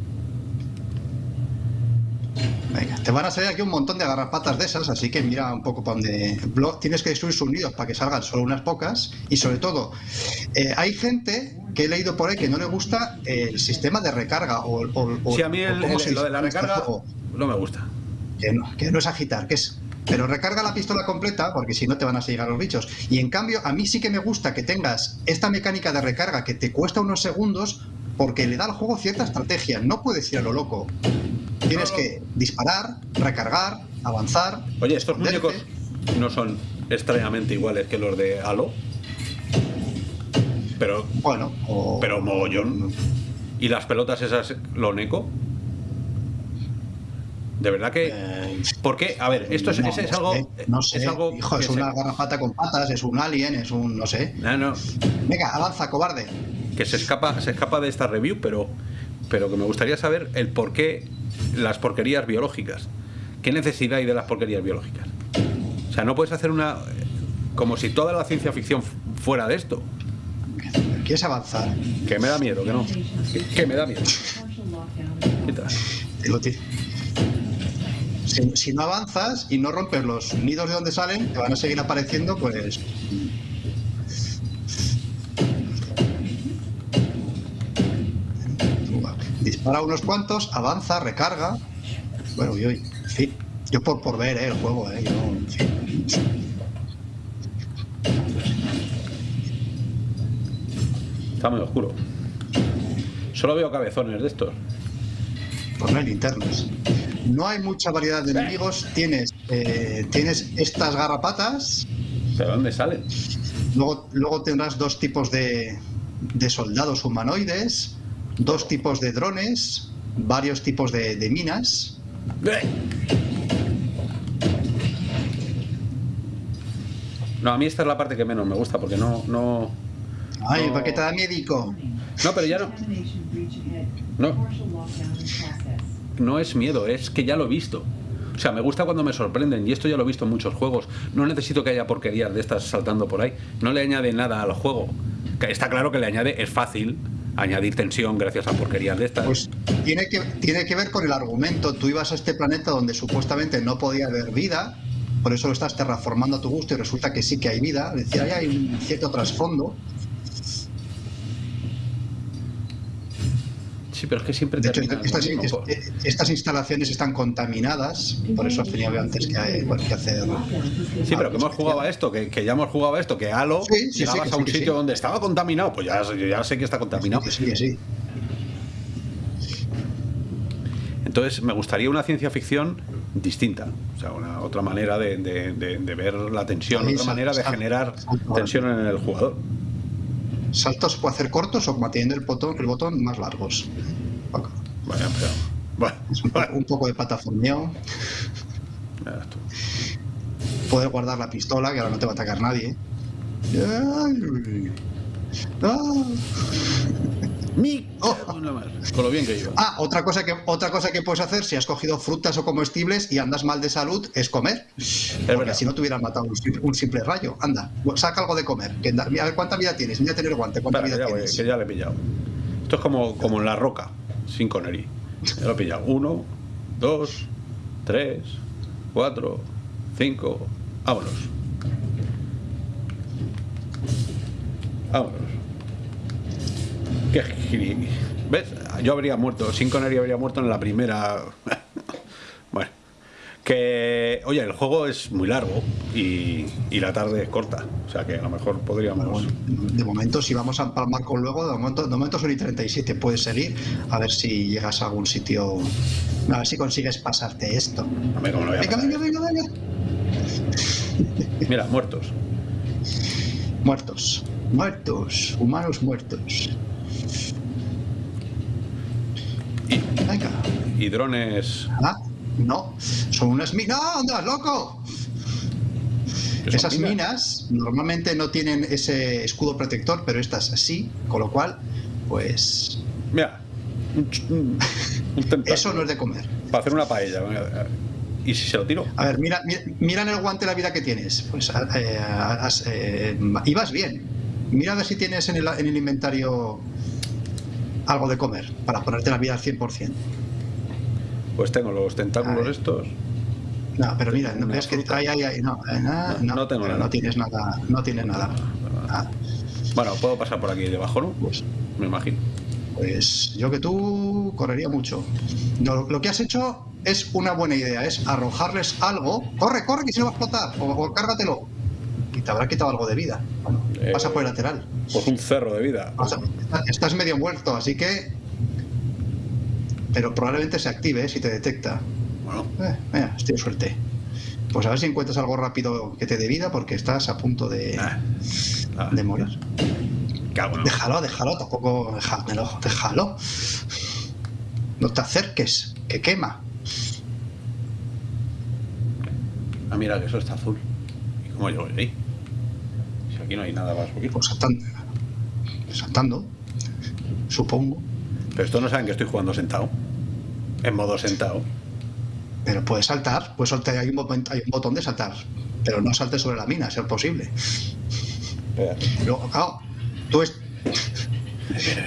B: Venga, te van a salir aquí un montón de garrapatas de esas, así que mira un poco para donde. Blo- Tienes que destruir sus nidos para que salgan solo unas pocas. Y sobre todo, eh, hay gente que he leído por ahí que no le gusta el sistema de recarga o, o- o-
A: Sí, a mí
B: o
A: el- lo de la
B: este
A: recarga no me gusta.
B: que no, que no es agitar, que es. Pero recarga la pistola completa porque si no te van a seguir a los bichos. Y en cambio, a mí sí que me gusta que tengas esta mecánica de recarga que te cuesta unos segundos porque le da al juego cierta estrategia. No puedes ir a lo loco. Tienes
A: No, no.
B: que disparar, recargar, avanzar.
A: Oye, estos muñecos no son extrañamente iguales que los de Halo. Pero,
B: Bueno, o-
A: pero mogollón. ¿Y las pelotas esas, lo neco? De verdad que.
B: Eh,
A: ¿Por qué? A ver, esto es,
B: no,
A: es- algo.
B: sé, no sé,
A: es algo.
B: hijo, es
A: se-
B: una garrapata con patas, es un alien, es un. no sé.
A: No, no,
B: Venga, avanza, cobarde.
A: que se escapa, se escapa de esta review, pero, pero que me gustaría saber el por qué las porquerías biológicas. ¿Qué necesidad hay de las porquerías biológicas? O sea, no puedes hacer una. como si toda la ciencia ficción fu- fuera de esto.
B: ¿Quieres avanzar?
A: Que me da miedo, que no. Que, que me da miedo. <laughs>
B: Digo, tío, Si, si no avanzas y no rompes los nidos de donde salen, te van a seguir apareciendo, pues. Dispara unos cuantos, avanza, recarga. Bueno, y hoy, en fin. Yo por, por ver eh, el juego, eh, yo.
A: Está muy oscuro. Solo veo cabezones de estos.
B: Pues no hay linternas. No hay mucha variedad de enemigos. Tienes, eh, tienes estas garrapatas,
A: ¿De dónde salen?
B: Luego, luego tendrás dos tipos de, de soldados humanoides, dos tipos de drones, varios tipos de, de minas.
A: No, a mí esta es la parte que menos me gusta porque no. No,
B: Ay,
A: No.
B: ¿para qué te da médico?
A: no pero ya no. No. No es miedo, es que ya lo he visto. O sea, me gusta cuando me sorprenden y esto ya lo he visto en muchos juegos. No necesito que haya porquerías de estas saltando por ahí. No le añade nada al juego. Está claro que le añade, es fácil añadir tensión gracias a porquerías de estas.
B: Pues tiene que, tiene que ver con el argumento. Tú ibas a este planeta donde supuestamente no podía haber vida, por eso lo estás terraformando a tu gusto y resulta que sí que hay vida. Decir, ahí hay un cierto trasfondo.
A: Pero es que siempre
B: De hecho, estas,
A: lo mismo, po-
B: es- estas instalaciones están contaminadas, por eso has tenido antes que, hay- bueno, que hacer.
A: Sí, pero que hemos jugado a esto, que, que ya hemos jugado a esto, que Halo
B: Sí, sí, sí,
A: llegabas a un sitio
B: sí.
A: donde estaba contaminado, pues ya, sé que está contaminado.
B: Que sí, que sí.
A: Entonces me gustaría una ciencia ficción distinta, o sea, una otra manera de, de- de- de ver la tensión,
B: Sí,
A: otra manera de generar tensión en el jugador.
B: Saltos se puede hacer cortos o manteniendo el botón, el botón más largos.
A: Pero. Bueno,
B: un, poco,
A: bueno,
B: un poco de plataformeo. Poder guardar la pistola, que ahora no te va a atacar nadie. Ay,
A: Mi
B: Oh.
A: con la mar. Con lo bien que iba.
B: Ah, otra cosa que otra cosa que puedes hacer si has cogido frutas o comestibles y andas mal de salud es comer. Porque si no te hubieran matado un simple, un simple rayo. Anda, saca algo de comer. Que a ver cuánta vida tienes. Mira tener guante. ¿Cuánta vida
A: ya voy,
B: tienes?
A: que ya le he pillado. Esto es como, como en la roca, sin Connery. Ya lo he pillado. Uno, dos, tres, cuatro, cinco. Vámonos. Vámonos. Qué giri- ¿Ves? Yo habría muerto. Sin Connery habría muerto en la primera. <laughs> bueno. Que, oye, el juego es muy largo y, y la tarde es corta. O sea que a lo mejor podríamos.
B: Bueno, de momento, si vamos a empalmar con luego, de momento, de momento son y 37. Puedes seguir a ver si llegas a algún sitio. A ver si consigues pasarte esto.
A: A ver lo
B: Venga, venga, venga, venga.
A: Mira, muertos.
B: Muertos. Muertos. Humanos muertos.
A: Y,
B: Venga.
A: y drones.
B: Ah, no. Son unas minas. ¡No, andas, loco! Esas minas normalmente no tienen ese escudo protector, pero estas sí, con lo cual, pues
A: Mira, un, un, <laughs>
B: eso no es de comer.
A: Para hacer una paella. ¿Y si se lo tiro?
B: A ver, mira, mira, mira en el guante la vida que tienes. Pues eh, eh, ibas bien. Mira a ver si tienes en el, en el inventario algo de comer para ponerte la vida al 100%.
A: Pues tengo los tentáculos estos.
B: No, pero mira, no ves que ay, ay, no, eh, na-
A: No, no tengo nada.
B: no tienes nada, no tienes nada. Ah,
A: Bueno, puedo pasar por aquí debajo, ¿no?
B: pues,
A: Me imagino.
B: pues yo que tú correría mucho. No, lo que has hecho es una buena idea, es arrojarles algo. Corre, corre, que se va a explotar. O, o cárgatelo. Y te habrá quitado algo de vida. Bueno,
A: Eh,
B: pasa por el lateral.
A: Pues un cerro de vida.
B: O sea, estás medio muerto, así que. Pero probablemente se active ¿eh? si te detecta.
A: Bueno,
B: Eh, mira, estoy de suerte. Pues a ver si encuentras algo rápido que te dé vida porque estás a punto de,
A: ah, ah,
B: de morir. Déjalo, déjalo, tampoco déjamelo, déjalo. No te acerques, que quema.
A: Ah, mira, que eso está azul. ¿Y cómo voy ahí? Aquí no hay nada más poquito.
B: Pues saltando. Saltando. Supongo.
A: Pero esto no saben que estoy jugando sentado. En modo sentado.
B: Pero puedes saltar, puedes saltar, hay un, botón, hay un botón de saltar. Pero no saltes sobre la mina, a ser posible. Luego, claro, tú, es-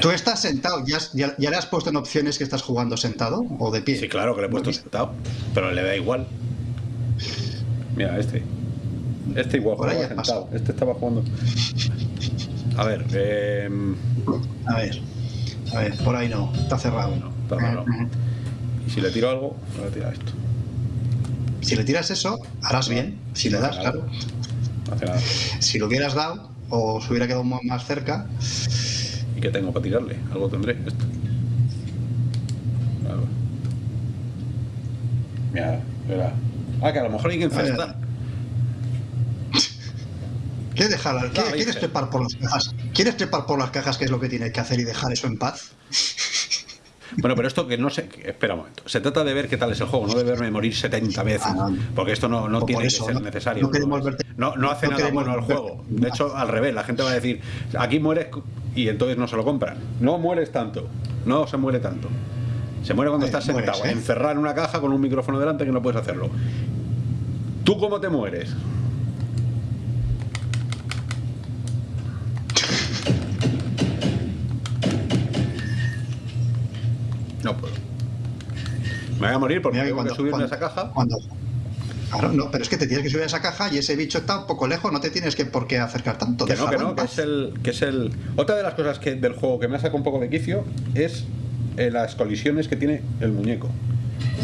B: tú estás sentado, ¿Ya, has- ya, ya le has puesto en opciones que estás jugando sentado o de pie.
A: Sí, claro que le he puesto sentado. Pero le da igual. Mira, este. Este igual jugaba sentado. Este estaba jugando. A ver, eh,
B: A ver, a ver, por ahí no, está cerrado.
A: No, está y si le tiro algo, le voy a tirar esto.
B: Si le tiras eso, harás bien. Si le das, claro.
A: No hace nada.
B: Si lo hubieras dado o se hubiera quedado más cerca,
A: ¿Y qué tengo para tirarle? Algo tendré. Esto. Mira, mira. Ah, que a lo mejor hay que infestar.
B: ¿Quieres dejar? ¿quieres,
A: dije.
B: quieres trepar por las cajas? ¿Quieres trepar por las cajas que es lo que tienes que hacer y dejar eso en paz? <laughs>
A: Bueno, pero esto que no sé. Espera un momento. Se trata de ver qué tal es el juego, no de verme morir 70 veces.
B: Ah, no.
A: Porque esto no, no
B: Por
A: tiene
B: eso,
A: que ser
B: no-
A: necesario.
B: no queremos verte-
A: no, no hace nada bueno al juego. De hecho, al revés, la gente va a decir: aquí mueres y entonces no se lo compran. No mueres tanto. No se muere tanto. Se muere cuando estás
B: mueres,
A: sentado,
B: ¿eh?
A: encerrado en una caja con un micrófono delante que no puedes hacerlo. ¿Tú cómo te mueres? Me voy a morir porque
B: Mira que cuando-
A: subirme a
B: cuando-
A: esa caja.
B: Cuando, claro, no, pero es que te tienes que subir a esa caja y ese bicho está un poco lejos, no te tienes que por qué acercar tanto.
A: Que no, que no, que es el. Que es el. Otra de las cosas que del juego que me ha sacado un poco de quicio es eh, las colisiones que tiene el muñeco.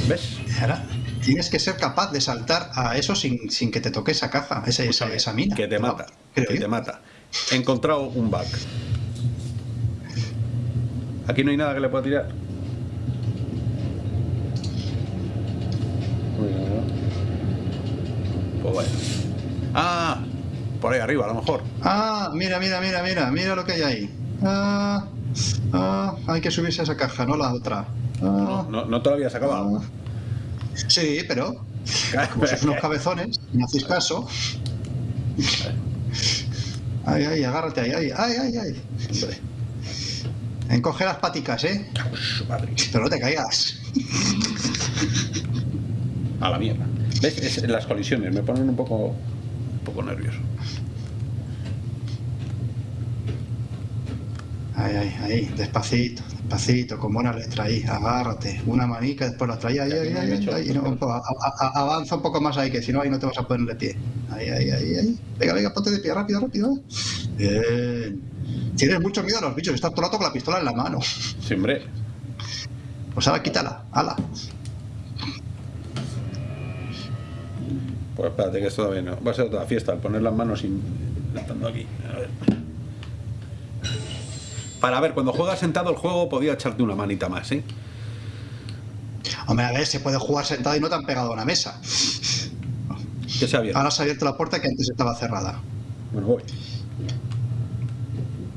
A: ¿Ves?
B: Ahora, tienes que ser capaz de saltar a eso sin, sin que te toque esa caja, esa, esa, esa mina.
A: Que te mata. Que
B: yo.
A: te mata. He encontrado un bug. Aquí no hay nada que le pueda tirar. Uy, no, no. Pues. Ah, por ahí arriba, a lo mejor.
B: Ah, mira, mira, mira, mira, mira lo que hay ahí. Ah, ah, hay que subirse a esa caja, no la otra. Ah,
A: No, no, no te lo habías acabado.
B: ah. Sí, pero como sois unos cabezones, no hacéis caso. Ay, ay, agárrate ahí, ay, ay, ay, ay.
A: Hombre.
B: Encoge las paticas, ¿eh?
C: Madre.
B: Pero no te caigas.
C: A la mierda. ¿Ves? Es- las colisiones me ponen un poco, un poco nervioso.
B: Ahí, ahí, ahí, despacito, despacito, con buena letra ahí, agárrate, una manica, después la traía ahí, ahí, ahí, ahí, ahí, no, a- avanza un poco más ahí, que si no ahí no te vas a poner de pie. Ahí, ahí, ahí, ahí. Venga, venga, ponte de pie, rápido, rápido. Bien. Tienes mucho miedo a los bichos, estás todo el rato con la pistola en la mano.
C: Sí, hombre.
B: Pues ahora quítala, ala.
C: Pues espérate que esto todavía no. Va a ser otra fiesta, al poner las manos sin. estando aquí. A ver. Para ver, cuando juegas sentado el juego podía echarte una manita más, ¿eh?
B: Hombre, a ver, se puede jugar sentado y no te han pegado a una mesa.
C: Que sea bien.
B: Ahora se ha abierto la puerta que antes estaba cerrada.
C: Bueno, voy.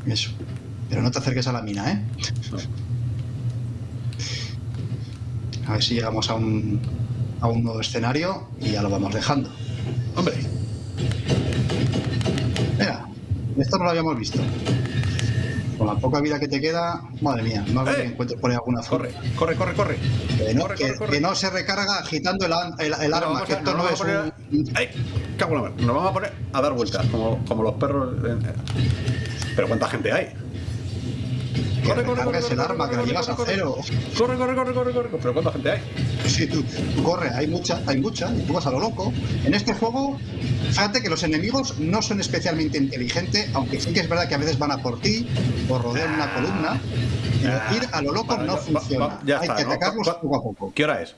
B: Eso. Pero no te acerques a la mina, ¿eh?
C: No.
B: A ver si llegamos a un, a un nuevo escenario y ya lo vamos dejando.
C: Hombre,
B: Mira, esto no lo habíamos visto. Con la poca vida que te queda, madre mía, no
C: ¡Eh!
B: que encuentres por ahí alguna zona.
C: corre, corre, corre, corre.
B: Que no,
C: corre,
B: que-
C: corre, corre.
B: que no se recarga agitando el, el- arma, que esto no es
C: a poner
B: un...
C: a- ¡Ay! Cago en la mar. Nos vamos a poner a dar vueltas, como, como los perros. en- Pero ¿cuánta gente hay?
B: Que recargues el arma, que la llevas a cero.
C: Corre, corre, corre, corre, corre. Pero ¿cuánta gente hay?
B: Sí, tú, tú corre, hay mucha, hay mucha, y tú vas a lo loco. En este juego, fíjate que los enemigos no son especialmente inteligentes, aunque sí que es verdad que a veces van a por ti o rodean una columna. Pero
C: Ah,
B: ir a lo loco
C: vale,
B: no
C: va-
B: funciona.
C: va- ya
B: hay
C: está,
B: que
C: ¿no?
B: atacarlos
C: Va-
B: poco a poco.
C: ¿Qué hora es?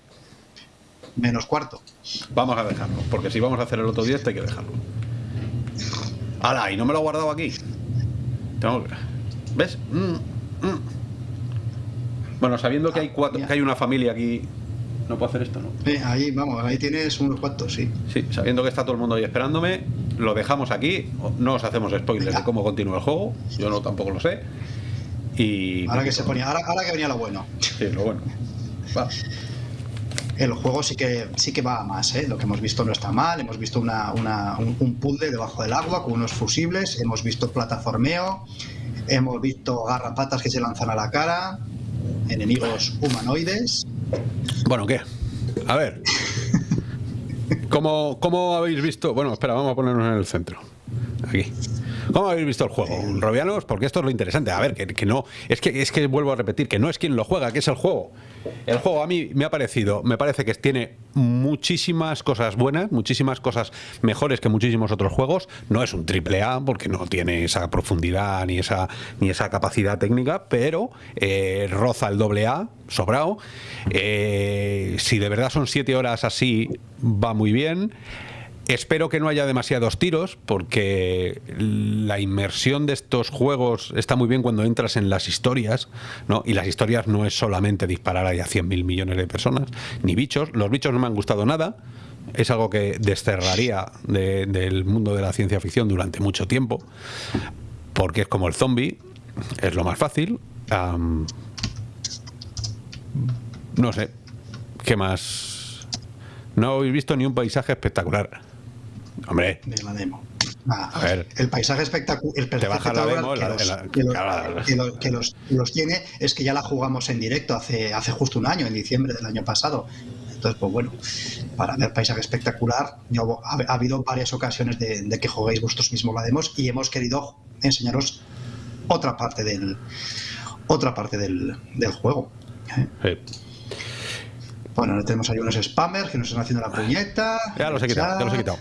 B: Menos cuarto.
C: Vamos a dejarlo, porque si vamos a hacer el otro día, este hay que dejarlo. ¡Hala! ¿Y no me lo he guardado aquí? Tengo que- ¿Ves? Mm. Bueno, sabiendo que hay cuatro,
B: mira.
C: que hay una familia aquí. No puedo hacer esto, ¿no?
B: Eh, ahí, vamos, ahí tienes unos cuantos, sí.
C: Sí, sabiendo que está todo el mundo ahí esperándome, lo dejamos aquí. No os hacemos spoilers
B: Venga.
C: de cómo continúa el juego. Yo no tampoco lo sé. Y.
B: Ahora que se ponía, ahora, ahora que venía lo bueno.
C: Sí, lo bueno. <laughs> Va.
B: El juego sí que sí que va a más, ¿eh? Lo que hemos visto no está mal. Hemos visto una, una- un, un puzzle debajo del agua con unos fusibles. Hemos visto plataformeo. Hemos visto garrapatas que se lanzan a la cara. Enemigos humanoides.
A: Bueno, ¿qué? A ver. ¿Cómo, ¿Cómo habéis visto? Bueno, espera, vamos a ponernos en el centro. Aquí. ¿Cómo habéis visto el juego? Robianos, porque esto es lo interesante. A ver, que, no. Es que, es que vuelvo a repetir, que no es quien lo juega, que es el juego. El juego a mí me ha parecido, me parece que tiene muchísimas cosas buenas, muchísimas cosas mejores que muchísimos otros juegos. No es un triple A porque no tiene esa profundidad ni esa, ni esa capacidad técnica, pero eh, roza el doble A, sobrado. Eh, si de verdad son siete horas así, va muy bien. Espero que no haya demasiados tiros, porque la inmersión de estos juegos está muy bien cuando entras en las historias, ¿no? Y las historias no es solamente disparar ahí a 100.000 millones de personas, ni bichos. Los bichos no me han gustado nada. Es algo que desterraría de- del mundo de la ciencia ficción durante mucho tiempo, porque es como el zombie, es lo más fácil. No sé, ¿qué más? No habéis visto ni un paisaje espectacular. Hombre,
B: de la demo.
A: A ver.
B: el paisaje espectacular. El que, los, tiene es que ya la jugamos en directo hace, hace justo un año, en diciembre del año pasado. Entonces, pues bueno, para ver paisaje espectacular, yo- ha, ha habido varias ocasiones de, de que juguéis vosotros mismos la demos y hemos querido enseñaros otra parte del otra parte del, del juego. ¿eh?
A: eh,
B: Bueno, tenemos ahí unos spammers que nos están haciendo la puñeta.
A: ya los he quitado, ya los he quitado.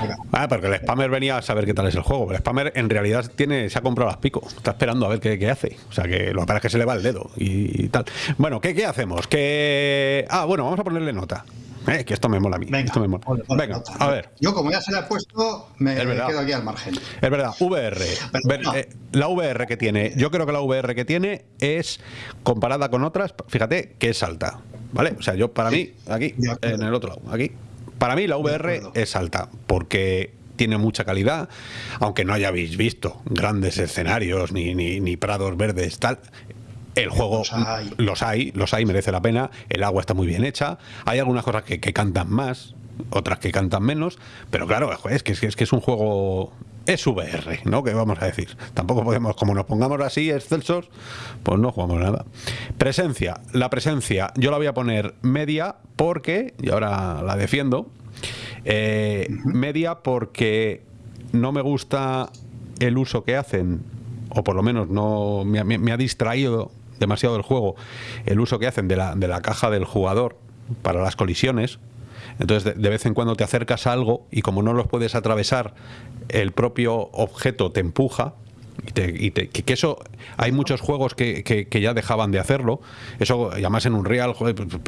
B: Venga.
A: Ah, porque el spammer venía a saber qué tal es el juego. El spammer en realidad tiene, se ha comprado las pico. Está esperando a ver qué, qué hace. O sea que lo que pasa es que se le va el dedo y, tal. Bueno, ¿qué, qué hacemos? Que. Ah, bueno, vamos a ponerle nota. Eh, que esto me mola a mí.
B: Venga,
A: esto me mola. Venga,
B: nota.
A: a ver.
B: Yo, como ya se le ha puesto, me quedo aquí al margen.
A: Es verdad, VR.
B: Pero
A: Ver-
B: no.
A: eh, la VR que tiene, yo creo que la VR que tiene es comparada con otras, fíjate que es alta, ¿vale? O sea, yo para mí, aquí, en el otro lado, aquí, para mí la VR es alta, porque tiene mucha calidad, aunque no hayáis visto grandes escenarios ni, ni, ni prados verdes, tal. El juego
B: Los hay.
A: los hay, los hay, merece la pena. El agua está muy bien hecha. Hay algunas cosas que, que cantan más, otras que cantan menos. Pero claro, es que, es que es que es un juego es VR, ¿no? Que vamos a decir. Tampoco podemos, como nos pongamos así excelsos, pues no jugamos nada. Presencia. La presencia, yo la voy a poner media porque, y ahora la defiendo, eh, media porque no me gusta el uso que hacen, o por lo menos no me, ha distraído demasiado el juego, el uso que hacen de la, de la caja del jugador para las colisiones. Entonces, de, vez en cuando te acercas a algo y como no los puedes atravesar, el propio objeto te empuja. Y, que eso hay muchos juegos que, ya dejaban de hacerlo. Eso además en un real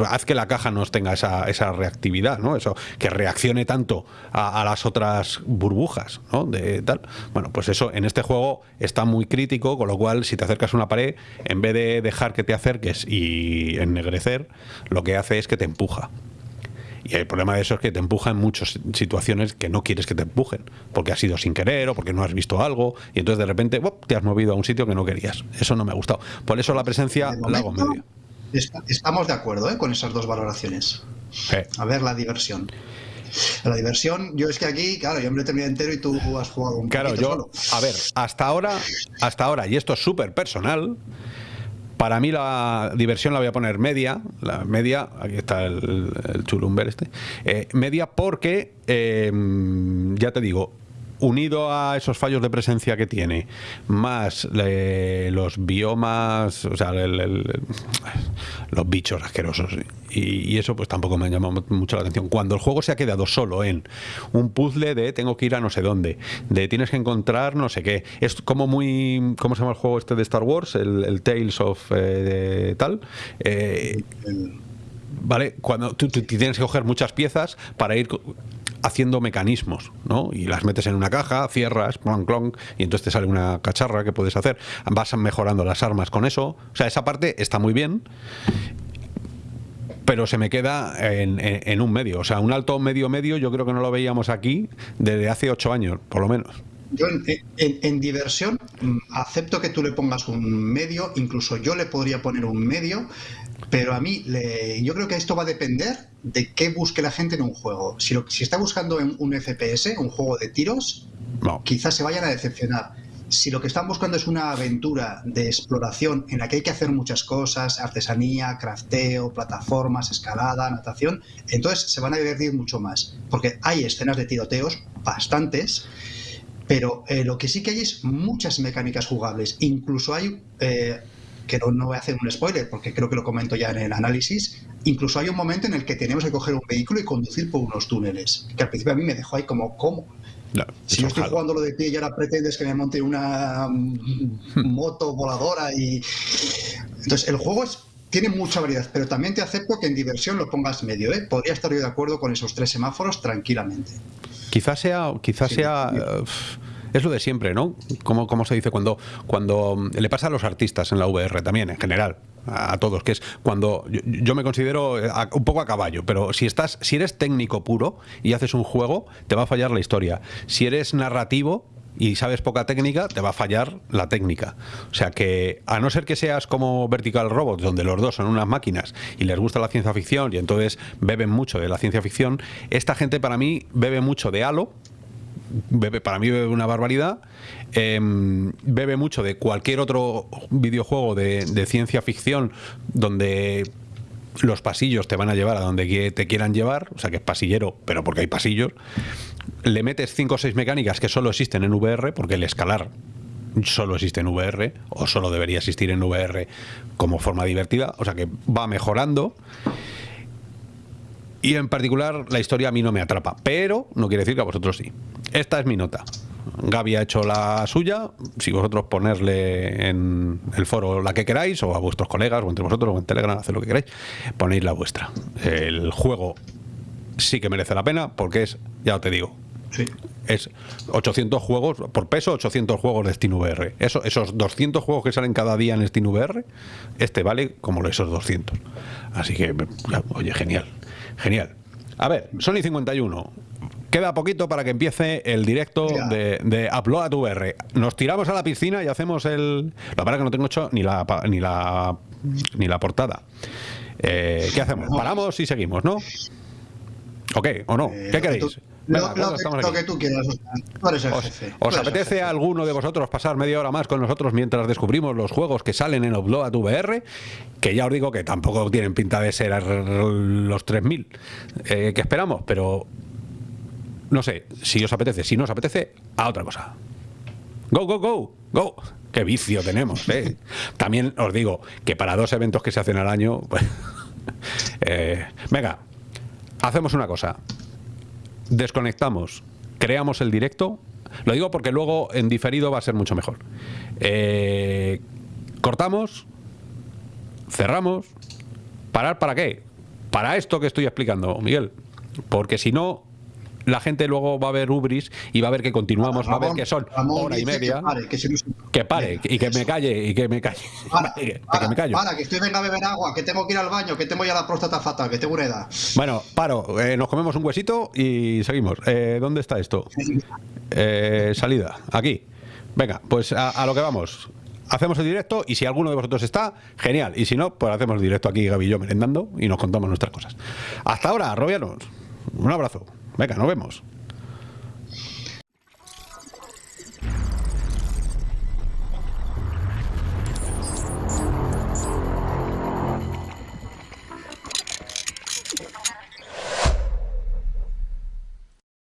A: haz que la caja no tenga esa, esa reactividad no eso que reaccione tanto a, las otras burbujas ¿no? de tal. Bueno pues eso en este juego está muy crítico con lo cual si te acercas a una pared en vez de dejar que te acerques y ennegrecer lo que hace es que te empuja y el problema de eso es que te empuja en muchas situaciones que no quieres que te empujen, porque has sido sin querer o porque no has visto algo y entonces de repente te has movido a un sitio que no querías. Eso no me ha gustado. Por eso la presencia la hago medio.
B: Estamos de acuerdo ¿eh? con esas dos valoraciones. A ver, la diversión. La diversión, yo es que aquí, claro, yo me lo he terminado entero y tú has jugado un
A: Claro, yo, a ver, hasta ahora, hasta ahora, y esto es súper personal, para mí la diversión la voy a poner media, la media, aquí está el, chulumber este, eh, media porque, eh, ya te digo, unido a esos fallos de presencia que tiene, más los biomas, o sea, los bichos asquerosos, y, eso pues tampoco me ha llamado mucho la atención. Cuando el juego se ha quedado solo en un puzzle de tengo que ir a no sé dónde, de tienes que encontrar no sé qué, es como muy, ¿cómo se llama el juego este de Star Wars? El, Tales of eh, tal. Eh, ¿Vale? Cuando tú, tienes que coger muchas piezas para ir haciendo mecanismos, ¿no? Y las metes en una caja, cierras, clonk, clonk, y entonces te sale una cacharra que puedes hacer. Vas mejorando las armas con eso. O sea, esa parte está muy bien pero se me queda en, un medio. O sea, un alto medio medio yo creo que no lo veíamos aquí desde hace ocho años, por lo menos.
B: Yo en, diversión mm, acepto que tú le pongas un medio, incluso yo le podría poner un medio, pero a mí yo creo que esto va a depender de qué busque la gente en un juego. Si, si está buscando en un FPS, un juego de tiros, quizás se vayan a decepcionar. Si lo que están buscando es una aventura de exploración en la que hay que hacer muchas cosas, artesanía, crafteo, plataformas, escalada, natación, entonces se van a divertir mucho más. Porque hay escenas de tiroteos, bastantes, pero eh, lo que sí que hay es muchas mecánicas jugables. Incluso hay eh, que no, voy a hacer un spoiler porque creo que lo comento ya en el análisis, incluso hay un momento en el que tenemos que coger un vehículo y conducir por unos túneles, que al principio a mí me dejó ahí como, ¿cómo? si yo estoy jugando lo de pie y ahora pretendes que me monte una mm, moto voladora y... Entonces, el juego es, tiene mucha variedad, pero también te acepto que en diversión lo pongas medio, ¿eh? Podría estar yo de acuerdo con esos tres semáforos tranquilamente.
A: Quizás sea... Quizás sea es lo de siempre, ¿no? Como, se dice cuando, cuando mm, le pasa a los artistas en la VR también, en general, a, todos, que es cuando yo, me considero eh, un poco a caballo, pero si estás, si eres técnico puro y haces un juego, te va a fallar la historia. Si eres narrativo, y sabes poca técnica, te va a fallar la técnica. O sea que, a no ser que seas como Vertical Robots, donde los dos son unas máquinas y les gusta la ciencia ficción y entonces beben mucho de la ciencia ficción, esta gente para mí bebe mucho de Halo, bebe, para mí bebe una barbaridad, em, bebe mucho de cualquier otro videojuego de, ciencia ficción donde los pasillos te van a llevar a donde te quieran llevar, o sea que es pasillero, pero porque hay pasillos, le metes 5 o 6 mecánicas que solo existen en VR, porque el escalar solo existe en VR, o solo debería existir en VR como forma divertida, o sea que va mejorando y en particular la historia a mí no me atrapa, pero no quiere decir que a vosotros sí. Esta es mi nota. Gaby ha hecho la suya, si vosotros ponerle en el foro la que queráis, o a vuestros colegas, o entre vosotros, o en Telegram, haced lo que queráis, ponéis la vuestra. El juego sí que merece la pena, porque es, ya te digo, es 800 juegos, por peso, 800 juegos de SteamVR. Eso, esos 200 juegos que salen cada día en SteamVR, este vale como esos 200. Así que, oye, genial. Genial. A ver, Sony 51. Queda poquito para que empiece el directo de, de, Upload VR. Nos tiramos a la piscina y hacemos el. La verdad que no tengo hecho ni la ni la ni la portada. Eh, ¿Qué hacemos? Paramos y seguimos, ¿no? ¿O qué? ¿O no? ¿Qué queréis?
B: Lo, que, tú quieras, tú eres el
A: ¿Os,
B: jefe.
A: ¿os apetece a alguno de vosotros pasar media hora más con nosotros mientras descubrimos los juegos que salen en Upload VR? Que ya os digo que tampoco tienen pinta de ser los 3000 eh, que esperamos, pero no sé, si os apetece, si no os apetece, a otra cosa. Go, go, go, go. Qué vicio tenemos, ¿eh? <laughs> También os digo que para dos eventos que se hacen al año, pues, <laughs> eh, venga, hacemos una cosa. Desconectamos, creamos el directo. Lo digo porque luego en diferido va a ser mucho mejor. Eh, cortamos, cerramos. ¿Parar para qué? Para esto que estoy explicando, Miguel. Porque si no, la gente luego va a ver Ubris y va a ver que continuamos, va a ver que son hora y media. Que pare, y que me calle, y que me calle. <laughs> <laughs>
B: Para, que, me callo. Para, que estoy venga a beber agua, que tengo que ir al baño, que tengo ya la próstata fatal, que tengo una edad.
A: Bueno, paro, eh, nos comemos un huesito y seguimos. Eh, ¿Dónde está esto? Eh, salida, aquí. Venga, pues a, lo que vamos hacemos el directo y si alguno de vosotros está, genial. Y si no, pues hacemos el directo aquí, Gaby y yo, merendando y nos contamos nuestras cosas. Hasta ahora, Robianos. Un abrazo. Venga, nos vemos.